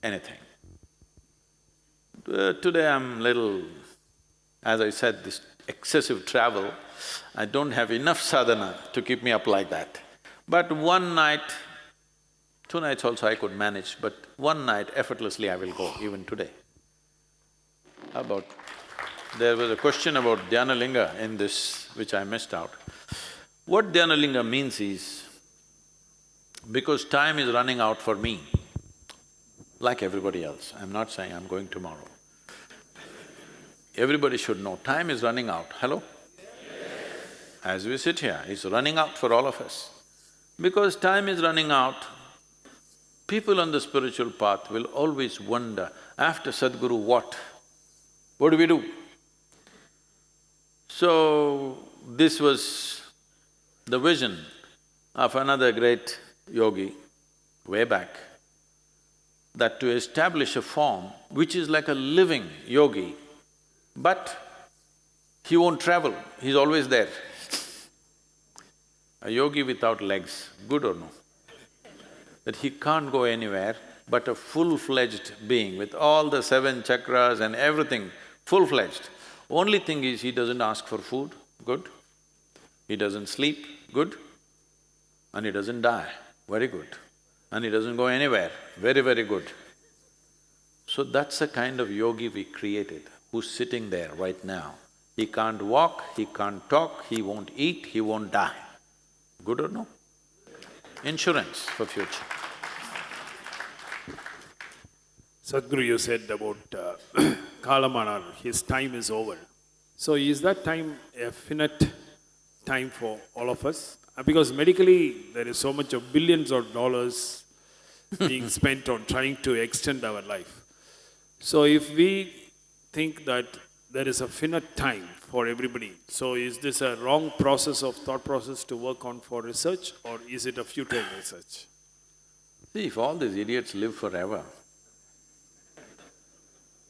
anything. Uh, today I'm little, as I said, this excessive travel, I don't have enough sadhana to keep me up like that. But one night, two nights also I could manage, but one night effortlessly I will go, even today. About… There was a question about Dhyanalinga in this, which I missed out. What Dhyanalinga means is, because time is running out for me, like everybody else, I'm not saying I'm going tomorrow. Everybody should know, time is running out. Hello? As we sit here, it's running out for all of us. Because time is running out, people on the spiritual path will always wonder, after Sadhguru what? What do we do? So, this was the vision of another great yogi way back, that to establish a form which is like a living yogi but he won't travel, he's always there. A yogi without legs, good or no? That he can't go anywhere, but a full-fledged being with all the seven chakras and everything, full-fledged. Only thing is he doesn't ask for food, good. He doesn't sleep, good. And he doesn't die, very good. And he doesn't go anywhere, very, very good. So that's the kind of yogi we created who's sitting there right now. He can't walk, he can't talk, he won't eat, he won't die. Good or no? Insurance for future. Sadhguru, you said about uh, Kalamanar, his time is over. So is that time a finite time for all of us? Uh, because medically, there is so much of billions of dollars being spent on trying to extend our life. So if we think that there is a finite time for everybody. So is this a wrong process of thought process to work on for research or is it a futile research? See, if all these idiots live forever,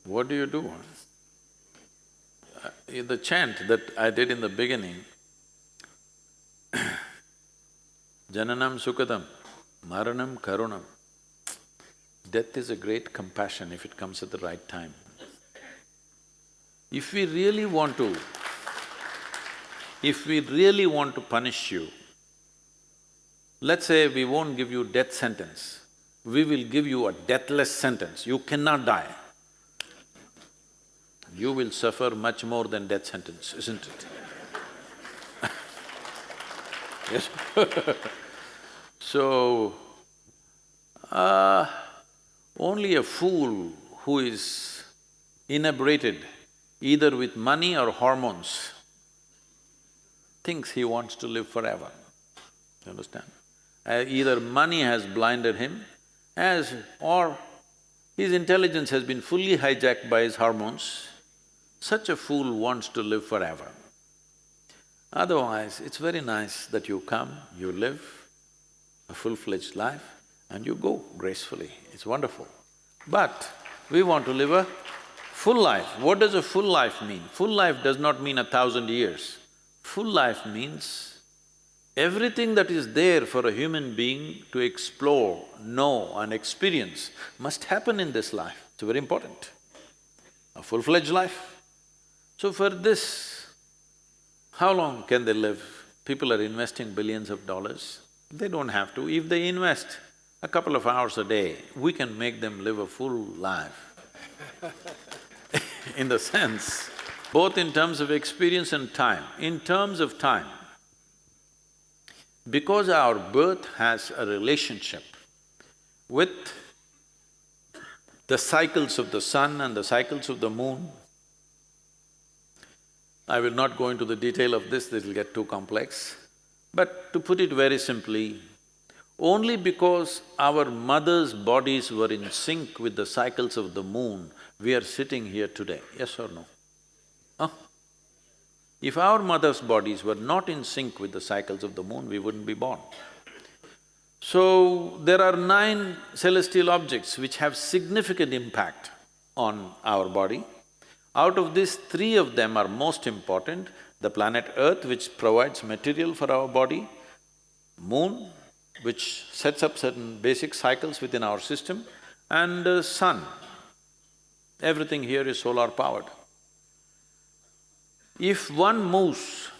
what do you do? Uh, the chant that I did in the beginning, Jananam Sukadam, Maranam Karunam. Death is a great compassion if it comes at the right time. If we really want to, if we really want to punish you, let's say we won't give you death sentence, we will give you a deathless sentence, you cannot die. You will suffer much more than death sentence, isn't it? yes So, uh, only a fool who is inebriated either with money or hormones, thinks he wants to live forever. You understand? Uh, either money has blinded him as… or his intelligence has been fully hijacked by his hormones. Such a fool wants to live forever. Otherwise, it's very nice that you come, you live a full-fledged life and you go gracefully, it's wonderful. But we want to live a Full life, what does a full life mean? Full life does not mean a thousand years. Full life means everything that is there for a human being to explore, know and experience must happen in this life. It's very important. A full-fledged life. So for this, how long can they live? People are investing billions of dollars. They don't have to. If they invest a couple of hours a day, we can make them live a full life in the sense, both in terms of experience and time. In terms of time, because our birth has a relationship with the cycles of the sun and the cycles of the moon, I will not go into the detail of this, this will get too complex. But to put it very simply, only because our mothers' bodies were in sync with the cycles of the moon we are sitting here today, yes or no? Huh? If our mothers' bodies were not in sync with the cycles of the moon, we wouldn't be born. So, there are nine celestial objects which have significant impact on our body. Out of these, three of them are most important, the planet Earth which provides material for our body, moon which sets up certain basic cycles within our system, and uh, sun. Everything here is solar powered. If one moves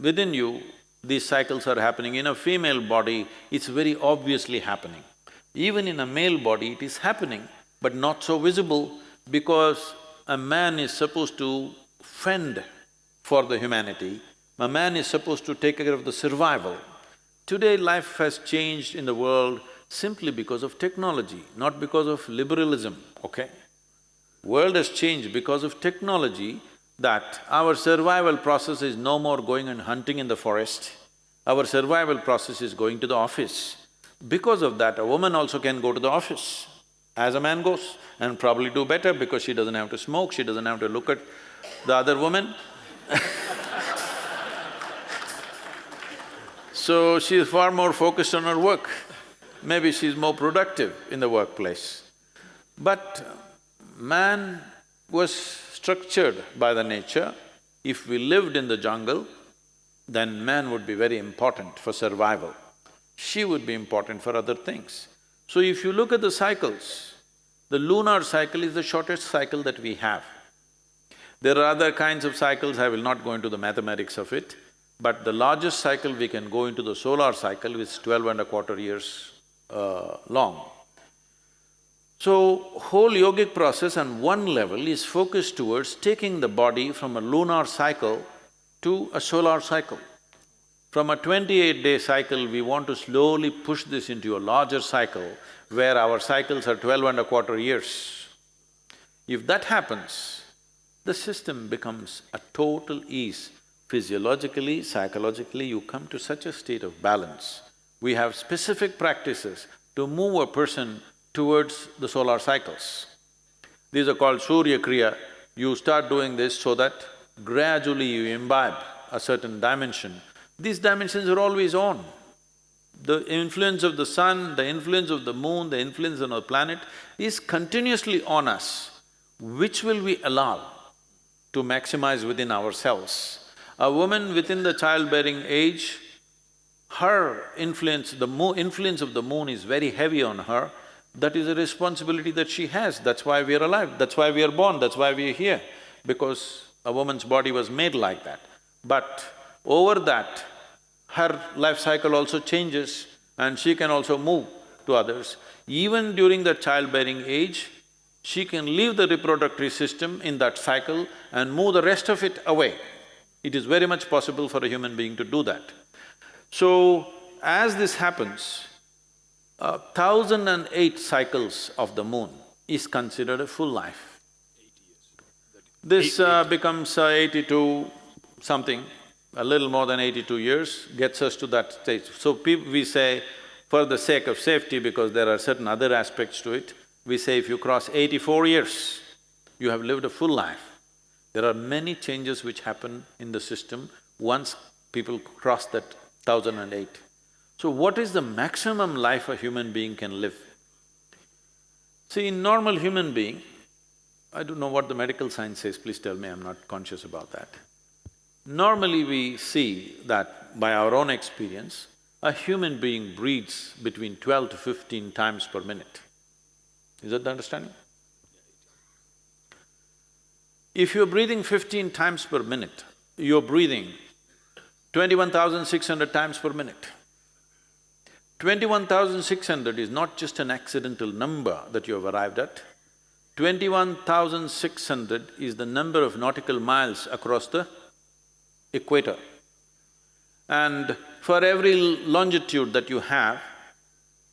within you, these cycles are happening. In a female body, it's very obviously happening. Even in a male body, it is happening, but not so visible because a man is supposed to fend for the humanity, a man is supposed to take care of the survival. Today life has changed in the world simply because of technology, not because of liberalism, okay? World has changed because of technology that our survival process is no more going and hunting in the forest, our survival process is going to the office. Because of that, a woman also can go to the office as a man goes and probably do better because she doesn't have to smoke, she doesn't have to look at the other woman So she is far more focused on her work. Maybe she's more productive in the workplace. But man was structured by the nature. If we lived in the jungle, then man would be very important for survival. She would be important for other things. So if you look at the cycles, the lunar cycle is the shortest cycle that we have. There are other kinds of cycles, I will not go into the mathematics of it, but the largest cycle we can go into the solar cycle which is twelve and a quarter years uh, long. So, whole yogic process on one level is focused towards taking the body from a lunar cycle to a solar cycle. From a twenty-eight day cycle, we want to slowly push this into a larger cycle where our cycles are twelve and a quarter years. If that happens, the system becomes a total ease. Physiologically, psychologically, you come to such a state of balance. We have specific practices to move a person towards the solar cycles. These are called Surya Kriya. You start doing this so that gradually you imbibe a certain dimension. These dimensions are always on. The influence of the sun, the influence of the moon, the influence on the planet is continuously on us. Which will we allow to maximize within ourselves? A woman within the childbearing age, her influence, the influence of the moon is very heavy on her, that is a responsibility that she has, that's why we are alive, that's why we are born, that's why we are here, because a woman's body was made like that. But over that, her life cycle also changes and she can also move to others. Even during the childbearing age, she can leave the reproductive system in that cycle and move the rest of it away. It is very much possible for a human being to do that. So, as this happens, uh, thousand and eight cycles of the moon is considered a full life. This uh, becomes uh, eighty-two something, a little more than eighty-two years, gets us to that stage. So we say, for the sake of safety, because there are certain other aspects to it, we say if you cross eighty-four years, you have lived a full life. There are many changes which happen in the system once people cross that thousand and eight. So what is the maximum life a human being can live? See, in normal human being, I don't know what the medical science says, please tell me, I'm not conscious about that. Normally we see that by our own experience, a human being breathes between twelve to fifteen times per minute. Is that the understanding? If you're breathing fifteen times per minute, you're breathing twenty-one thousand six hundred times per minute. Twenty-one thousand six hundred is not just an accidental number that you have arrived at. Twenty-one thousand six hundred is the number of nautical miles across the equator. And for every longitude that you have,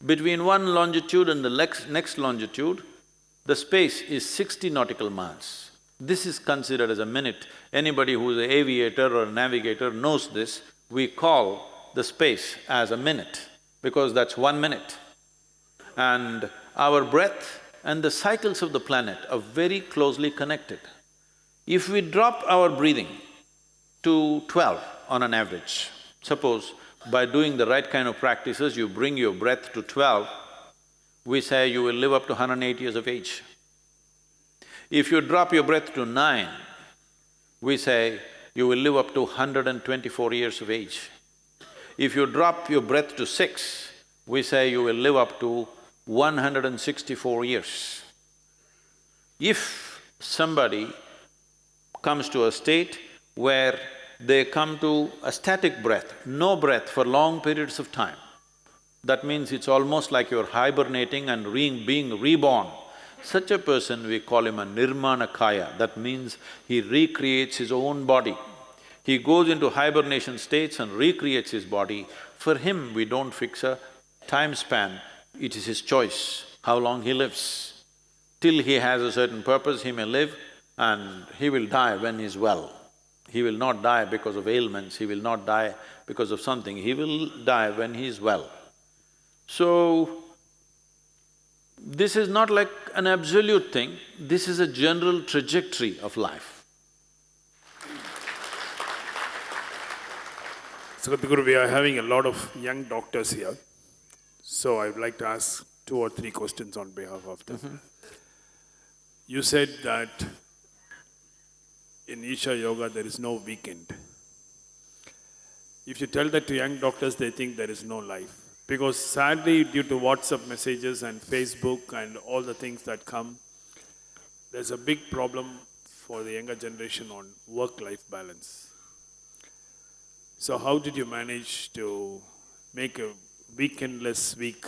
between one longitude and the next, next longitude, the space is sixty nautical miles. This is considered as a minute. Anybody who is an aviator or a navigator knows this. We call the space as a minute because that's one minute. And our breath and the cycles of the planet are very closely connected. If we drop our breathing to twelve on an average. Suppose by doing the right kind of practices, you bring your breath to twelve, we say you will live up to 108 years of age. If you drop your breath to nine, we say you will live up to 124 years of age. If you drop your breath to six, we say you will live up to 164 years. If somebody comes to a state where they come to a static breath, no breath for long periods of time, that means it's almost like you're hibernating and re being reborn. Such a person, we call him a nirmanakaya, that means he recreates his own body. He goes into hibernation states and recreates his body. For him, we don't fix a time span, it is his choice how long he lives. Till he has a certain purpose, he may live and he will die when he's well. He will not die because of ailments, he will not die because of something, he will die when he is well. So, this is not like an absolute thing, this is a general trajectory of life. We are having a lot of young doctors here. So I would like to ask two or three questions on behalf of them. Mm -hmm. You said that in Isha Yoga there is no weekend. If you tell that to young doctors, they think there is no life. Because sadly, due to WhatsApp messages and Facebook and all the things that come, there's a big problem for the younger generation on work-life balance. So how did you manage to make a weekendless week?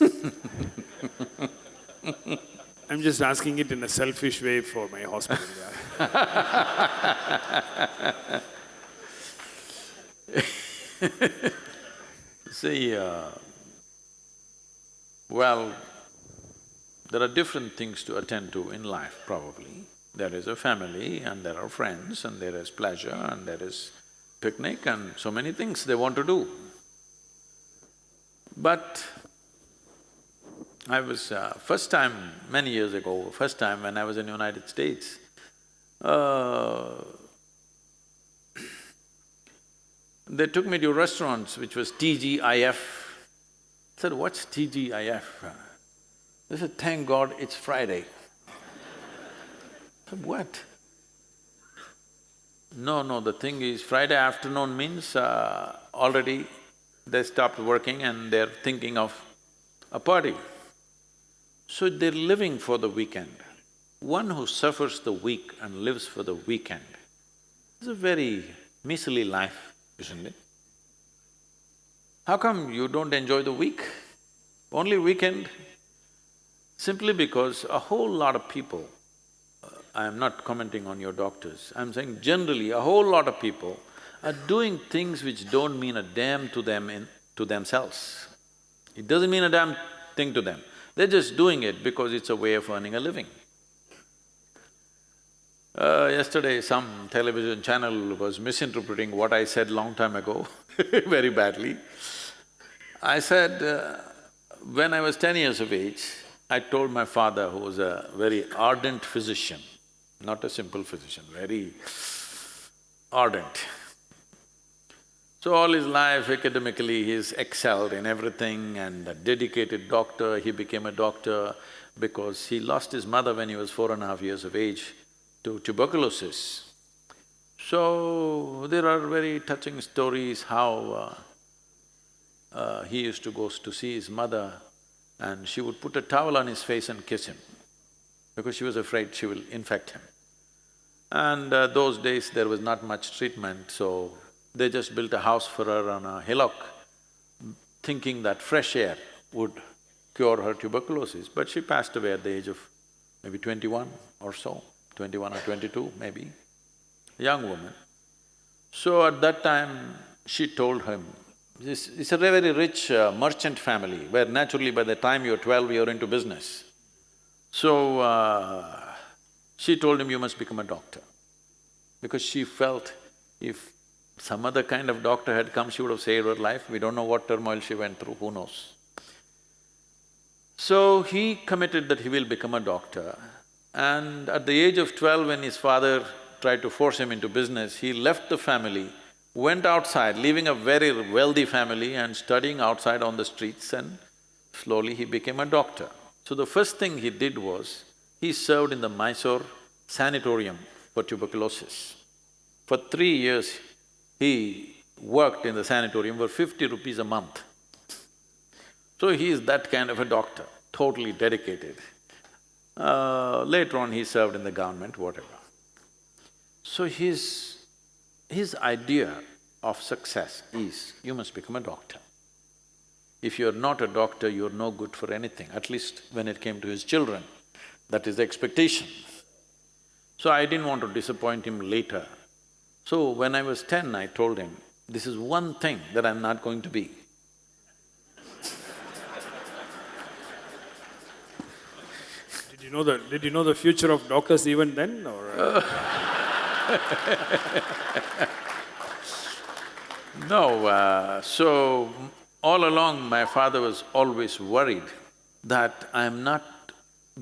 I'm just asking it in a selfish way for my hospital. See, uh, well, there are different things to attend to in life probably. There is a family and there are friends and there is pleasure and there is picnic and so many things they want to do. But I was… Uh, first time, many years ago, first time when I was in United States, uh, they took me to restaurants which was TGIF. I said, what's TGIF? They said, thank God it's Friday. I said, what? No, no, the thing is, Friday afternoon means uh, already they stopped working and they're thinking of a party. So they're living for the weekend. One who suffers the week and lives for the weekend is a very miserly life isn't it? How come you don't enjoy the week? Only weekend? Simply because a whole lot of people, I am not commenting on your doctors, I'm saying generally a whole lot of people are doing things which don't mean a damn to them in… to themselves. It doesn't mean a damn thing to them, they're just doing it because it's a way of earning a living. Uh, yesterday, some television channel was misinterpreting what I said long time ago very badly. I said, uh, when I was ten years of age, I told my father, who was a very ardent physician, not a simple physician, very ardent. So all his life academically he's excelled in everything and a dedicated doctor, he became a doctor because he lost his mother when he was four and a half years of age to tuberculosis. So, there are very touching stories how uh, uh, he used to go to see his mother and she would put a towel on his face and kiss him because she was afraid she will infect him. And uh, those days there was not much treatment, so they just built a house for her on a hillock, thinking that fresh air would cure her tuberculosis, but she passed away at the age of maybe twenty-one or so twenty-one or twenty-two maybe, young woman. So at that time, she told him, this, it's a very rich uh, merchant family where naturally by the time you're twelve, you're into business. So, uh, she told him, you must become a doctor. Because she felt if some other kind of doctor had come, she would have saved her life. We don't know what turmoil she went through, who knows. So he committed that he will become a doctor and at the age of twelve, when his father tried to force him into business, he left the family, went outside, leaving a very wealthy family and studying outside on the streets and slowly he became a doctor. So the first thing he did was, he served in the Mysore sanatorium for tuberculosis. For three years, he worked in the sanatorium for fifty rupees a month. So he is that kind of a doctor, totally dedicated. Uh, later on, he served in the government, whatever. So his… his idea of success is, you must become a doctor. If you're not a doctor, you're no good for anything, at least when it came to his children. That is the expectation. So I didn't want to disappoint him later. So when I was ten, I told him, this is one thing that I'm not going to be. Did you know the… did you know the future of doctors even then or? uh, No, uh, so all along my father was always worried that I am not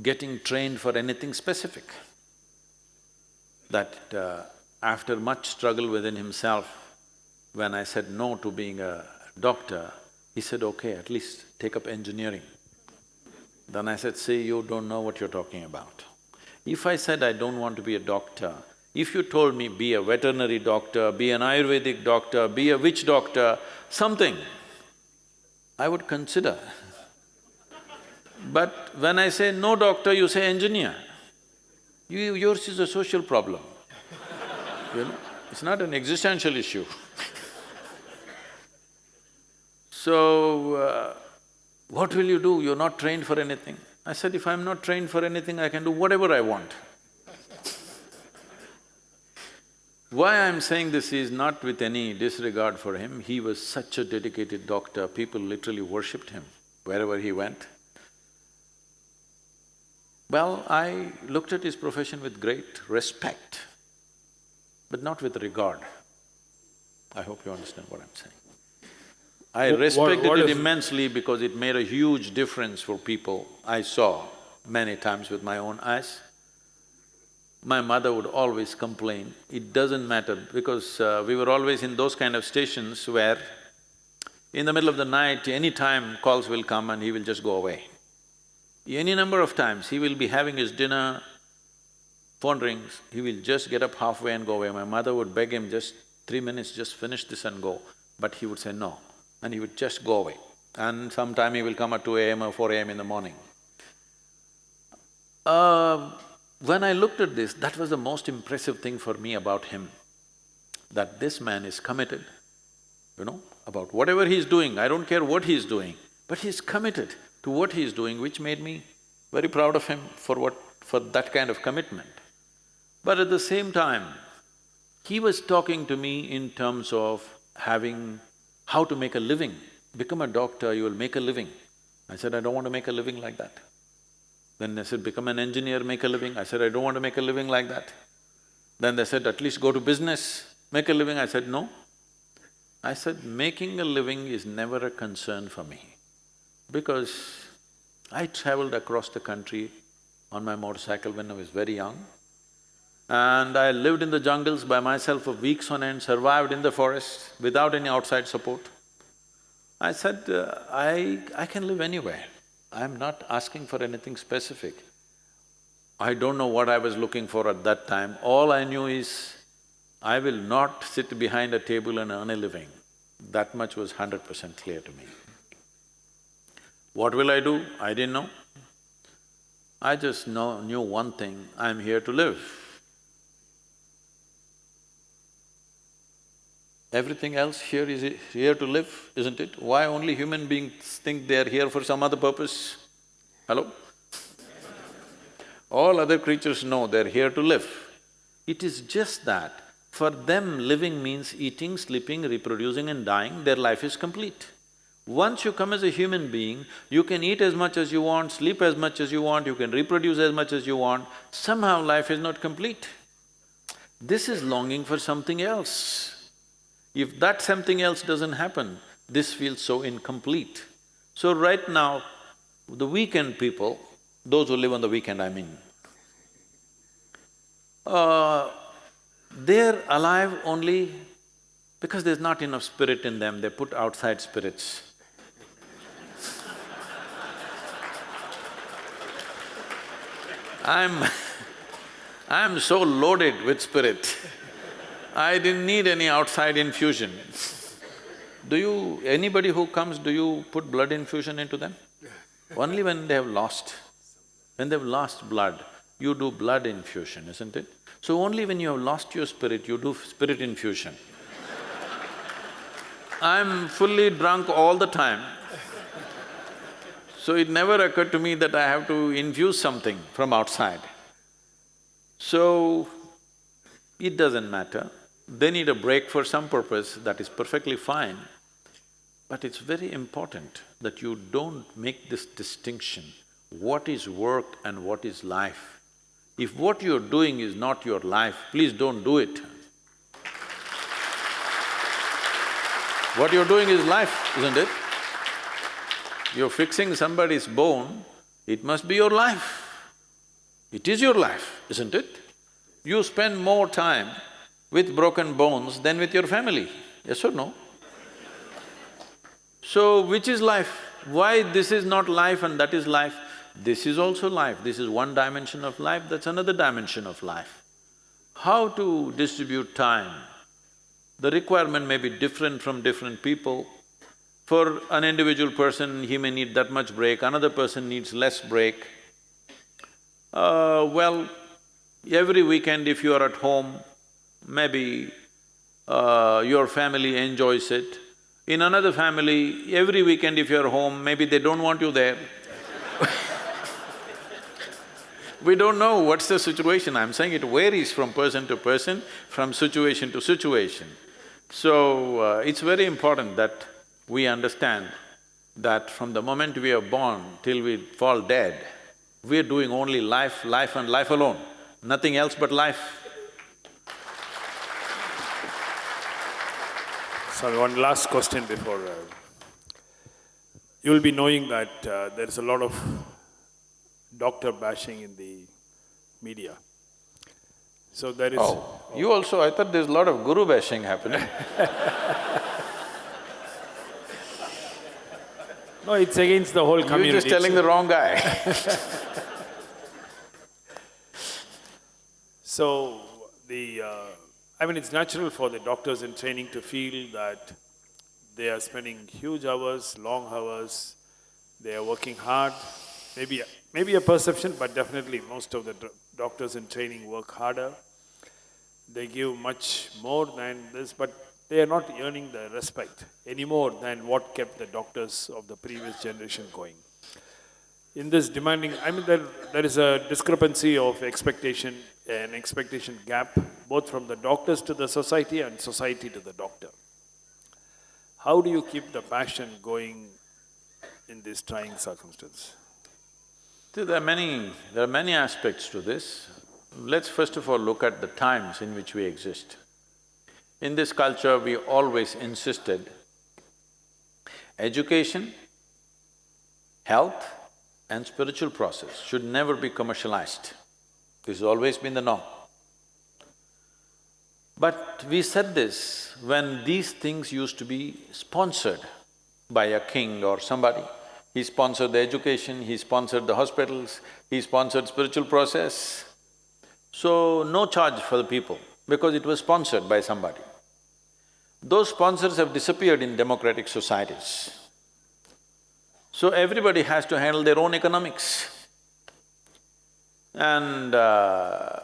getting trained for anything specific. That uh, after much struggle within himself, when I said no to being a doctor, he said, okay, at least take up engineering. Then I said, see, you don't know what you're talking about. If I said I don't want to be a doctor, if you told me be a veterinary doctor, be an Ayurvedic doctor, be a witch doctor, something, I would consider. But when I say no doctor, you say engineer. You, yours is a social problem, you know, it's not an existential issue. so, uh, what will you do? You're not trained for anything. I said, if I'm not trained for anything, I can do whatever I want. Why I'm saying this is not with any disregard for him, he was such a dedicated doctor, people literally worshipped him wherever he went. Well, I looked at his profession with great respect, but not with regard. I hope you understand what I'm saying. I respected what it is- immensely because it made a huge difference for people I saw many times with my own eyes. My mother would always complain, it doesn't matter because uh, we were always in those kind of stations where in the middle of the night, any time calls will come and he will just go away. Any number of times, he will be having his dinner, phone rings, he will just get up halfway and go away. My mother would beg him, just three minutes, just finish this and go. But he would say no, and he would just go away. And sometime he will come at two AM or four AM in the morning. Uh, when I looked at this, that was the most impressive thing for me about him, that this man is committed, you know, about whatever he's doing, I don't care what he's doing, but he's committed to what he's doing, which made me very proud of him for what… for that kind of commitment. But at the same time, he was talking to me in terms of having… how to make a living. Become a doctor, you will make a living. I said, I don't want to make a living like that. Then they said, become an engineer, make a living. I said, I don't want to make a living like that. Then they said, at least go to business, make a living. I said, no. I said, making a living is never a concern for me because I traveled across the country on my motorcycle when I was very young and I lived in the jungles by myself for weeks on end, survived in the forest without any outside support. I said, uh, I… I can live anywhere. I'm not asking for anything specific. I don't know what I was looking for at that time. All I knew is, I will not sit behind a table and earn a living. That much was hundred percent clear to me. What will I do? I didn't know. I just know, knew one thing, I'm here to live. Everything else here is here to live, isn't it? Why only human beings think they're here for some other purpose? Hello? All other creatures know they're here to live. It is just that for them living means eating, sleeping, reproducing and dying, their life is complete. Once you come as a human being, you can eat as much as you want, sleep as much as you want, you can reproduce as much as you want, somehow life is not complete. This is longing for something else. If that something else doesn't happen, this feels so incomplete. So right now, the weekend people, those who live on the weekend, I mean, uh, they're alive only because there's not enough spirit in them, they put outside spirits. I'm I'm so loaded with spirit, I didn't need any outside infusion. Do you… anybody who comes, do you put blood infusion into them? Only when they have lost. When they've lost blood, you do blood infusion, isn't it? So only when you have lost your spirit, you do spirit infusion. I'm fully drunk all the time. So it never occurred to me that I have to infuse something from outside. So, it doesn't matter. They need a break for some purpose, that is perfectly fine. But it's very important that you don't make this distinction, what is work and what is life. If what you're doing is not your life, please don't do it. What you're doing is life, isn't it? You're fixing somebody's bone, it must be your life. It is your life, isn't it? You spend more time with broken bones than with your family, yes or no? So, which is life? Why this is not life and that is life? This is also life, this is one dimension of life, that's another dimension of life. How to distribute time? The requirement may be different from different people. For an individual person, he may need that much break, another person needs less break. Uh, well, every weekend if you are at home, maybe uh, your family enjoys it. In another family, every weekend if you're home, maybe they don't want you there We don't know what's the situation, I'm saying it varies from person to person, from situation to situation. So, uh, it's very important that we understand that from the moment we are born till we fall dead, we are doing only life, life and life alone, nothing else but life. Sorry, one last question before… Uh, you'll be knowing that uh, there is a lot of doctor bashing in the media. So there is… Oh, you also… I thought there's a lot of guru bashing happening No, it's against the whole community. You're just telling the wrong guy So, the… Uh, I mean, it's natural for the doctors in training to feel that they are spending huge hours, long hours, they are working hard. Maybe, maybe a perception, but definitely most of the doctors in training work harder. They give much more than this, but they are not earning the respect any more than what kept the doctors of the previous generation going. In this demanding, I mean, there, there is a discrepancy of expectation an expectation gap, both from the doctors to the society and society to the doctor. How do you keep the passion going in this trying circumstance? There are many… there are many aspects to this. Let's first of all look at the times in which we exist. In this culture, we always insisted education, health and spiritual process should never be commercialized. This has always been the norm. But we said this when these things used to be sponsored by a king or somebody. He sponsored the education, he sponsored the hospitals, he sponsored spiritual process. So, no charge for the people because it was sponsored by somebody. Those sponsors have disappeared in democratic societies. So everybody has to handle their own economics. And uh,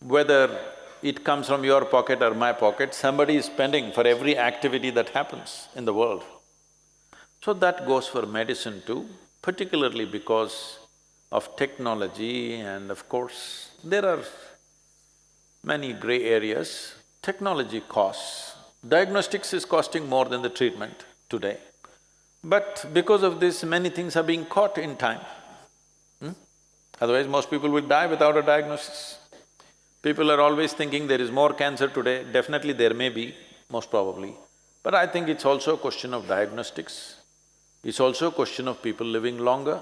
whether it comes from your pocket or my pocket, somebody is spending for every activity that happens in the world. So that goes for medicine too, particularly because of technology and of course, there are many gray areas. Technology costs, diagnostics is costing more than the treatment today. But because of this, many things are being caught in time. Otherwise, most people will die without a diagnosis. People are always thinking there is more cancer today, definitely there may be, most probably. But I think it's also a question of diagnostics. It's also a question of people living longer.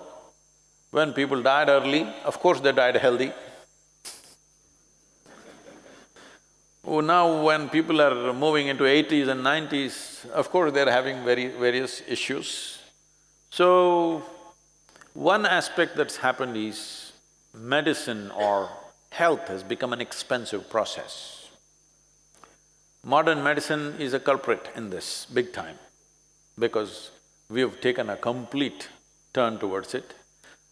When people died early, of course they died healthy. Oh, now when people are moving into eighties and nineties, of course they're having very various issues. So, one aspect that's happened is medicine or health has become an expensive process. Modern medicine is a culprit in this, big time, because we have taken a complete turn towards it.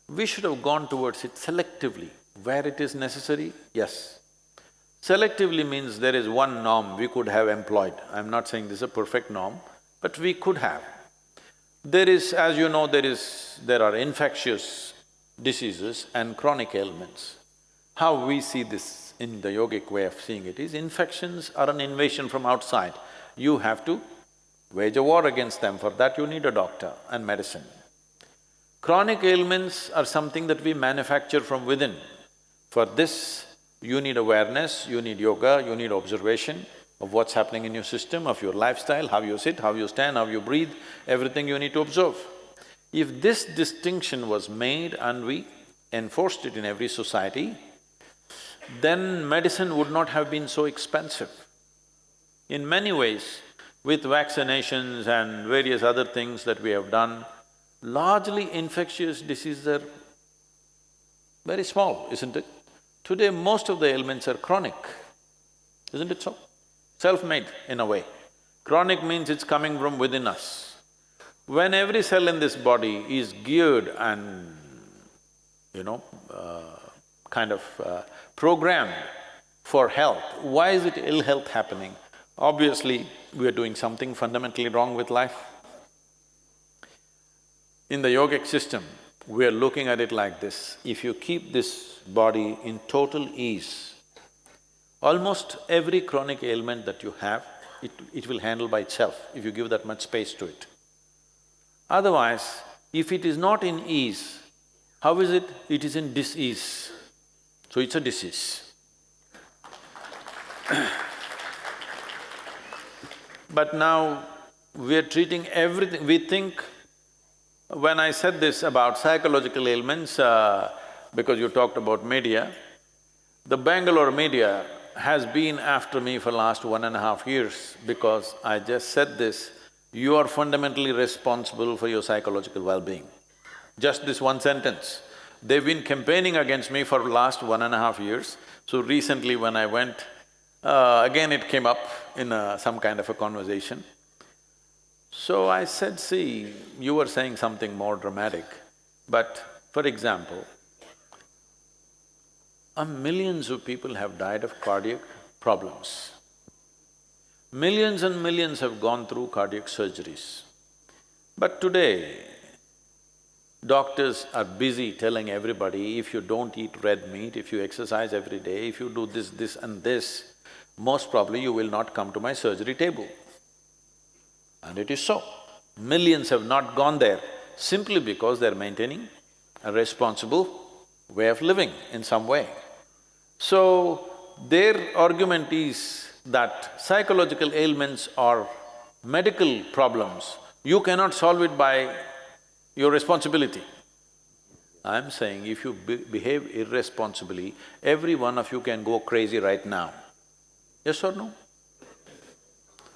We should have gone towards it selectively, where it is necessary, yes, Selectively means there is one norm we could have employed. I'm not saying this is a perfect norm, but we could have. There is, as you know, there is… there are infectious diseases and chronic ailments. How we see this in the yogic way of seeing it is, infections are an invasion from outside. You have to wage a war against them, for that you need a doctor and medicine. Chronic ailments are something that we manufacture from within. For this, you need awareness, you need yoga, you need observation of what's happening in your system, of your lifestyle, how you sit, how you stand, how you breathe, everything you need to observe. If this distinction was made and we enforced it in every society, then medicine would not have been so expensive. In many ways, with vaccinations and various other things that we have done, largely infectious diseases are very small, isn't it? Today, most of the ailments are chronic, isn't it so? Self-made in a way. Chronic means it's coming from within us. When every cell in this body is geared and, you know, uh, kind of uh, programmed for health, why is it ill health happening? Obviously, we are doing something fundamentally wrong with life. In the yogic system, we are looking at it like this, if you keep this body in total ease. Almost every chronic ailment that you have, it, it will handle by itself if you give that much space to it. Otherwise, if it is not in ease, how is it? It is in disease. So it's a disease. but now we are treating everything… we think… when I said this about psychological ailments, uh, because you talked about media, the Bangalore media has been after me for last one and a half years because I just said this, you are fundamentally responsible for your psychological well-being. Just this one sentence. They've been campaigning against me for last one and a half years, so recently when I went, uh, again it came up in a, some kind of a conversation. So I said, see, you were saying something more dramatic, but for example, millions of people have died of cardiac problems. Millions and millions have gone through cardiac surgeries. But today, doctors are busy telling everybody, if you don't eat red meat, if you exercise every day, if you do this, this and this, most probably you will not come to my surgery table. And it is so. Millions have not gone there simply because they're maintaining a responsible way of living in some way. So, their argument is that psychological ailments are medical problems, you cannot solve it by your responsibility. I'm saying if you be behave irresponsibly, every one of you can go crazy right now. Yes or no?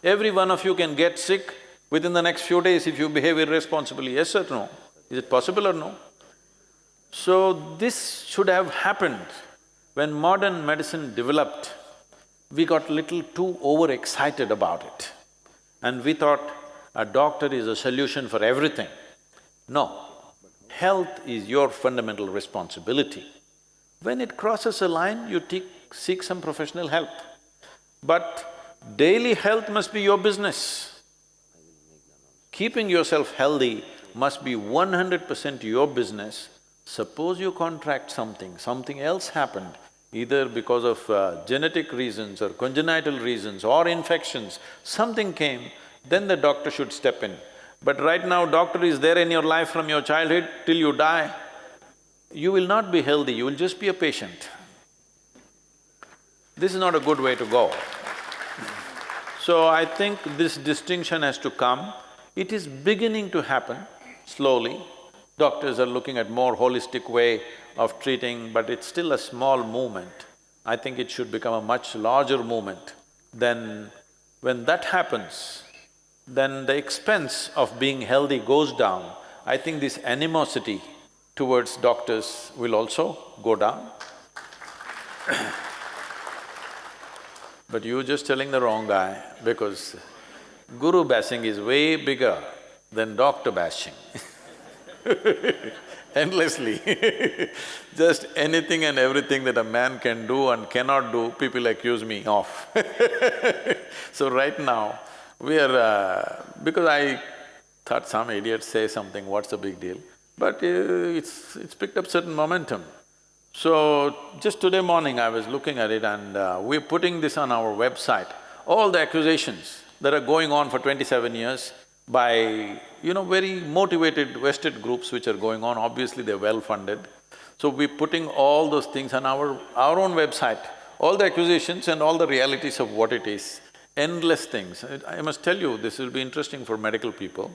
Every one of you can get sick within the next few days if you behave irresponsibly, yes or no? Is it possible or no? So, this should have happened when modern medicine developed, we got a little too overexcited about it and we thought a doctor is a solution for everything. No, health is your fundamental responsibility. When it crosses a line, you seek some professional help. But daily health must be your business. Keeping yourself healthy must be one hundred percent your business. Suppose you contract something, something else happened, either because of uh, genetic reasons or congenital reasons or infections, something came, then the doctor should step in. But right now, doctor is there in your life from your childhood till you die, you will not be healthy, you will just be a patient. This is not a good way to go. So I think this distinction has to come. It is beginning to happen slowly. Doctors are looking at more holistic way of treating, but it's still a small movement. I think it should become a much larger movement then when that happens, then the expense of being healthy goes down. I think this animosity towards doctors will also go down. but you're just telling the wrong guy because guru bashing is way bigger than doctor bashing endlessly Just anything and everything that a man can do and cannot do, people accuse me of So right now, we are… Uh, because I thought some idiot say something, what's the big deal? But uh, it's… it's picked up certain momentum. So, just today morning I was looking at it and uh, we're putting this on our website. All the accusations that are going on for twenty-seven years by, you know, very motivated vested groups which are going on, obviously they're well-funded. So we're putting all those things on our… our own website, all the accusations and all the realities of what it is, endless things. I must tell you, this will be interesting for medical people.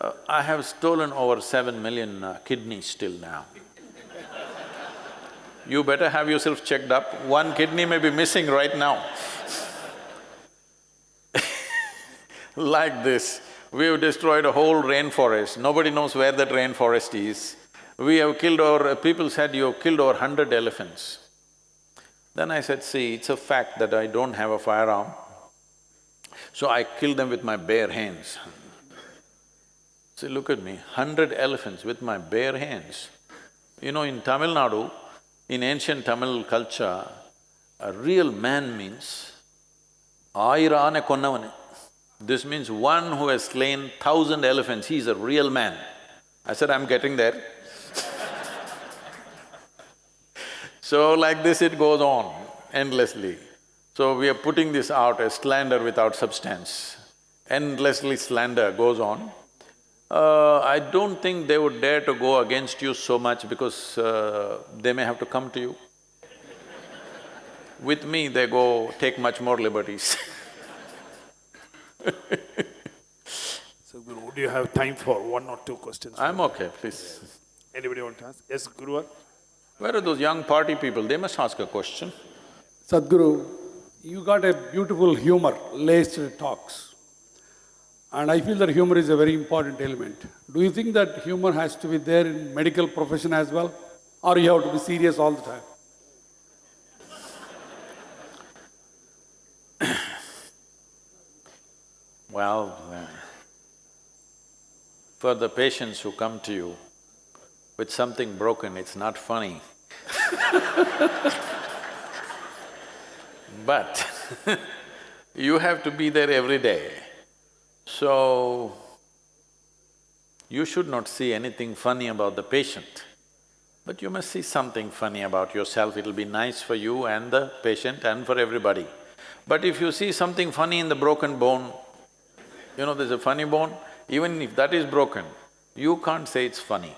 Uh, I have stolen over seven million uh, kidneys till now. you better have yourself checked up, one kidney may be missing right now like this. We've destroyed a whole rainforest, nobody knows where that rainforest is. We have killed over… people said you have killed over hundred elephants. Then I said, see, it's a fact that I don't have a firearm, so I killed them with my bare hands. See, look at me, hundred elephants with my bare hands. You know, in Tamil Nadu, in ancient Tamil culture, a real man means ayirane konnavane. This means one who has slain thousand elephants, he is a real man. I said, I'm getting there. so like this it goes on endlessly. So we are putting this out as slander without substance. Endlessly slander goes on. Uh, I don't think they would dare to go against you so much because uh, they may have to come to you. With me, they go take much more liberties So Guru, do you have time for one or two questions? I'm okay, please. Anybody want to ask? Yes, Guru? Where are those young party people? They must ask a question. Sadhguru, you got a beautiful humor laced talks. And I feel that humor is a very important element. Do you think that humor has to be there in medical profession as well? Or you have to be serious all the time? Well, uh, for the patients who come to you with something broken, it's not funny But you have to be there every day. So, you should not see anything funny about the patient, but you must see something funny about yourself, it'll be nice for you and the patient and for everybody. But if you see something funny in the broken bone, you know, there's a funny bone, even if that is broken, you can't say it's funny.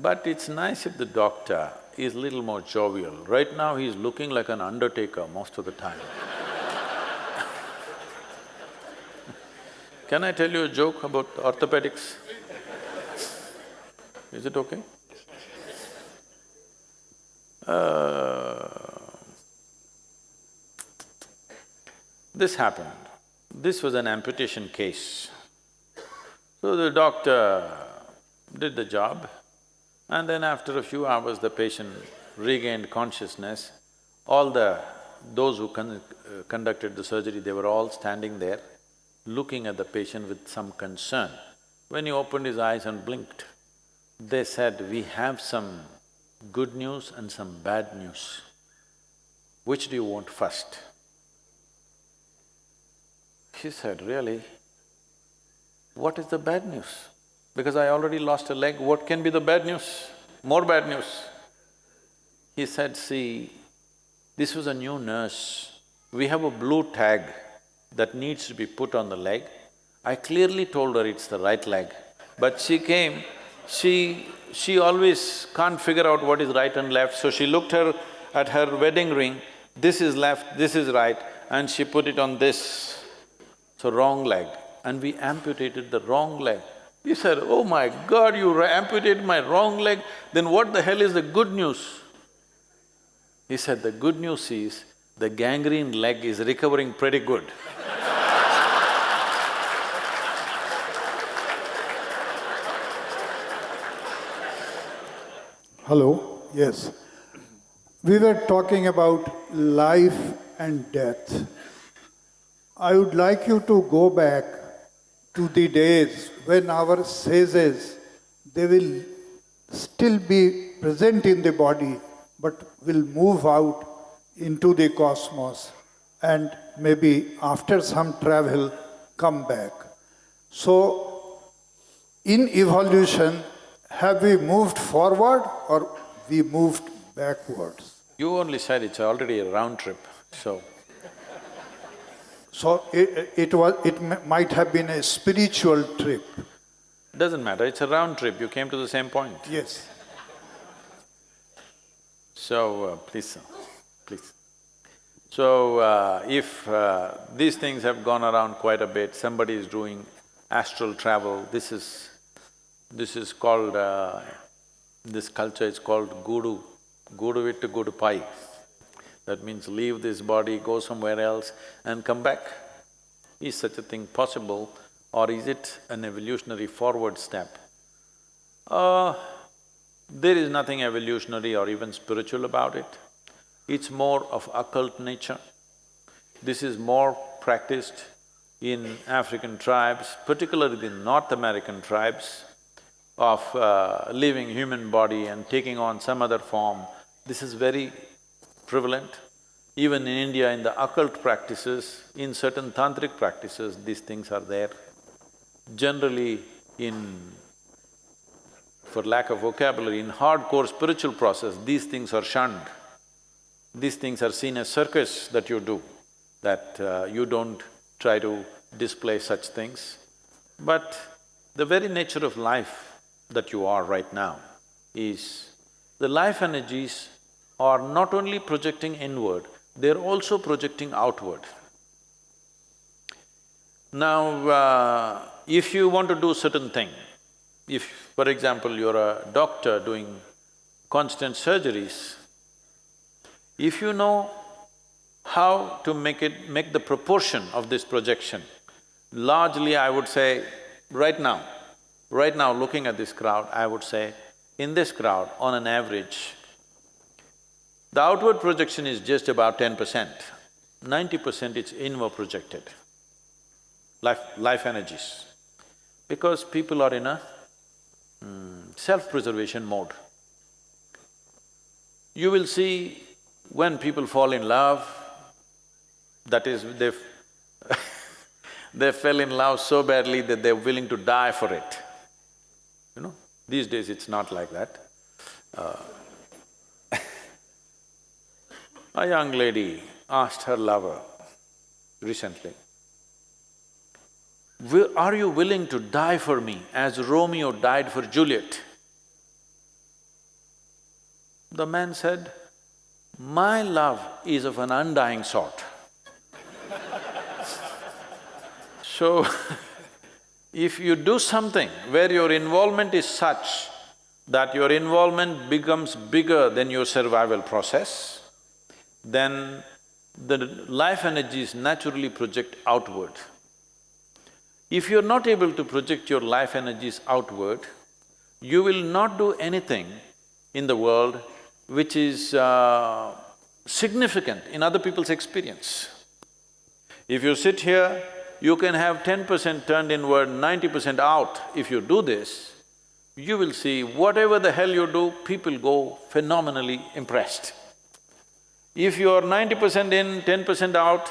But it's nice if the doctor is little more jovial. Right now, he's looking like an undertaker most of the time Can I tell you a joke about orthopedics? Is it okay? Uh, this happened. This was an amputation case. So the doctor did the job and then after a few hours the patient regained consciousness. All the… those who con uh, conducted the surgery, they were all standing there looking at the patient with some concern. When he opened his eyes and blinked, they said, we have some good news and some bad news. Which do you want first? He said, really? What is the bad news? Because I already lost a leg, what can be the bad news? More bad news. He said, see, this was a new nurse. We have a blue tag that needs to be put on the leg. I clearly told her it's the right leg, but she came, she… she always can't figure out what is right and left, so she looked her at her wedding ring, this is left, this is right, and she put it on this. So wrong leg, and we amputated the wrong leg. He said, oh my God, you amputated my wrong leg, then what the hell is the good news? He said, the good news is, the gangrene leg is recovering pretty good. Hello, yes. We were talking about life and death. I would like you to go back to the days when our sages, they will still be present in the body, but will move out into the cosmos and maybe after some travel come back. So, in evolution, have we moved forward or we moved backwards? You only said it's already a round trip, so So it, it was, it might have been a spiritual trip. doesn't matter, it's a round trip, you came to the same point. Yes. So, uh, please, sir, please. So, uh, if uh, these things have gone around quite a bit, somebody is doing astral travel, this is… this is called… uh, this culture is called Gudu, Gudu vittu Gudu pai. That means leave this body, go somewhere else and come back. Is such a thing possible or is it an evolutionary forward step? Uh, there is nothing evolutionary or even spiritual about it. It's more of occult nature. This is more practiced in African tribes, particularly the North American tribes, of uh, leaving human body and taking on some other form. This is very prevalent. Even in India, in the occult practices, in certain tantric practices, these things are there. Generally, in for lack of vocabulary, in hardcore spiritual process, these things are shunned. These things are seen as circus that you do, that uh, you don't try to display such things. But the very nature of life that you are right now is, the life energies are not only projecting inward, they're also projecting outward. Now, uh, if you want to do certain thing, if, for example, you're a doctor doing constant surgeries, if you know how to make it… make the proportion of this projection, largely I would say, right now, right now looking at this crowd, I would say, in this crowd, on an average, the outward projection is just about ten percent, ninety percent it's inward projected, life… life energies. Because people are in a mm, self-preservation mode. You will see when people fall in love, that is, they they fell in love so badly that they're willing to die for it. You know, these days it's not like that. Uh, a young lady asked her lover recently, "Will- are you willing to die for me as Romeo died for Juliet? The man said, my love is of an undying sort. so, if you do something where your involvement is such that your involvement becomes bigger than your survival process, then the life energies naturally project outward. If you're not able to project your life energies outward, you will not do anything in the world which is uh, significant in other people's experience. If you sit here, you can have ten percent turned inward, ninety percent out. If you do this, you will see whatever the hell you do, people go phenomenally impressed. If you are ninety percent in, ten percent out,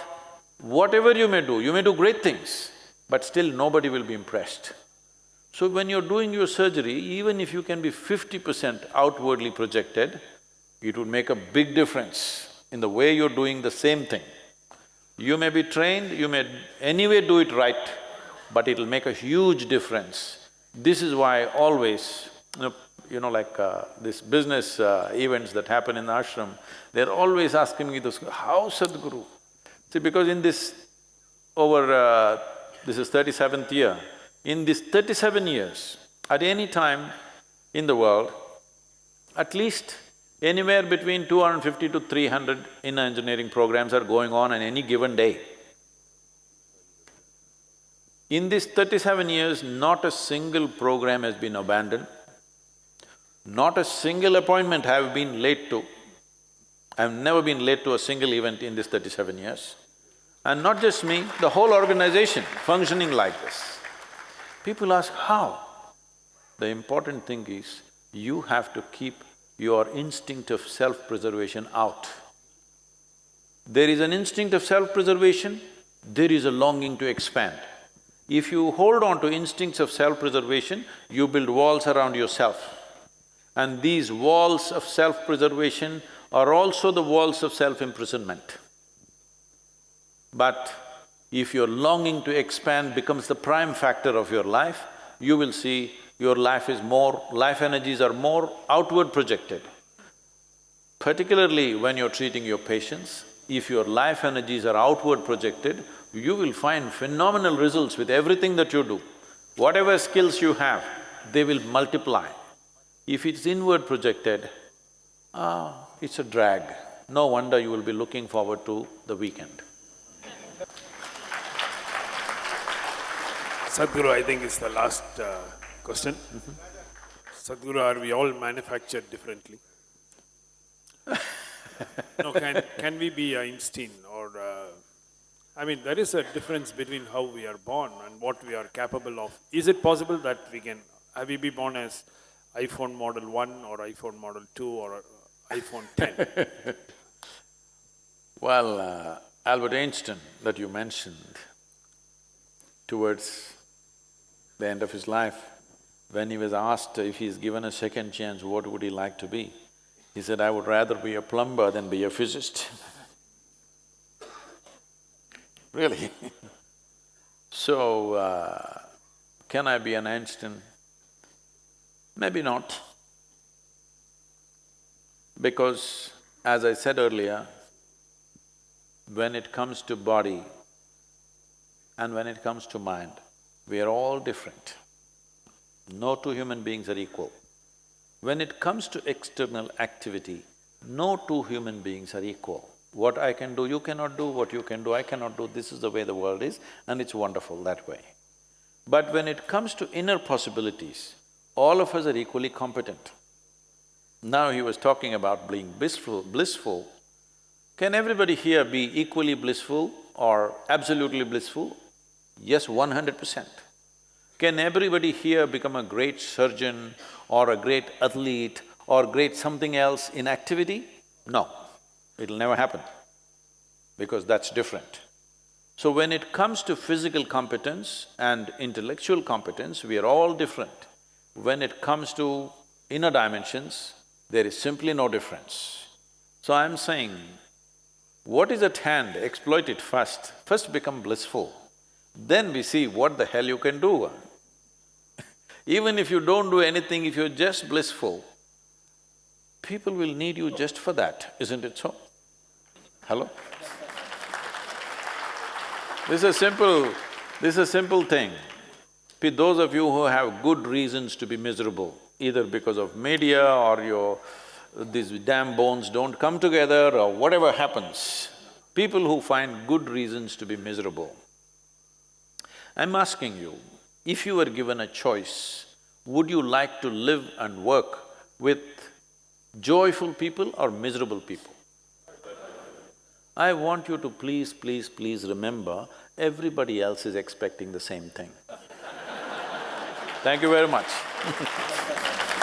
whatever you may do, you may do great things, but still nobody will be impressed. So when you're doing your surgery, even if you can be fifty percent outwardly projected, it would make a big difference in the way you're doing the same thing. You may be trained, you may anyway do it right, but it'll make a huge difference. This is why always, you know, you know like uh, this business uh, events that happen in the ashram, they're always asking me this, how Sadhguru? See, because in this, over… Uh, this is thirty-seventh year, in this thirty-seven years, at any time in the world, at least Anywhere between 250 to 300 inner engineering programs are going on on any given day. In these thirty-seven years, not a single program has been abandoned, not a single appointment have been late to. I've never been late to a single event in these thirty-seven years. And not just me, the whole organization functioning like this. People ask, how? The important thing is, you have to keep your instinct of self-preservation out. There is an instinct of self-preservation, there is a longing to expand. If you hold on to instincts of self-preservation, you build walls around yourself. And these walls of self-preservation are also the walls of self-imprisonment. But if your longing to expand becomes the prime factor of your life, you will see your life is more… life energies are more outward projected. Particularly when you're treating your patients, if your life energies are outward projected, you will find phenomenal results with everything that you do. Whatever skills you have, they will multiply. If it's inward projected, ah, it's a drag. No wonder you will be looking forward to the weekend. Sadhguru, I think it's the last uh, question. Sadhguru, are we all manufactured differently? no, can, can we be Einstein or… Uh, I mean, there is a difference between how we are born and what we are capable of. Is it possible that we can… have we be born as iPhone model 1 or iPhone model 2 or iPhone 10? well, uh, Albert Einstein that you mentioned, towards the end of his life, when he was asked if he's given a second chance, what would he like to be? He said, I would rather be a plumber than be a physicist Really So, uh, can I be an Einstein? Maybe not. Because as I said earlier, when it comes to body and when it comes to mind, we are all different. No two human beings are equal. When it comes to external activity, no two human beings are equal. What I can do, you cannot do, what you can do, I cannot do, this is the way the world is and it's wonderful that way. But when it comes to inner possibilities, all of us are equally competent. Now he was talking about being blissful, blissful. Can everybody here be equally blissful or absolutely blissful? Yes, one hundred percent. Can everybody here become a great surgeon or a great athlete or great something else in activity? No, it'll never happen, because that's different. So when it comes to physical competence and intellectual competence, we are all different. When it comes to inner dimensions, there is simply no difference. So I'm saying, what is at hand, exploit it first, first become blissful, then we see what the hell you can do. Even if you don't do anything, if you're just blissful, people will need you just for that, isn't it so? Hello? This is a simple… this is a simple thing. Those of you who have good reasons to be miserable, either because of media or your… these damn bones don't come together or whatever happens, people who find good reasons to be miserable, I'm asking you, if you were given a choice, would you like to live and work with joyful people or miserable people? I want you to please, please, please remember, everybody else is expecting the same thing. Thank you very much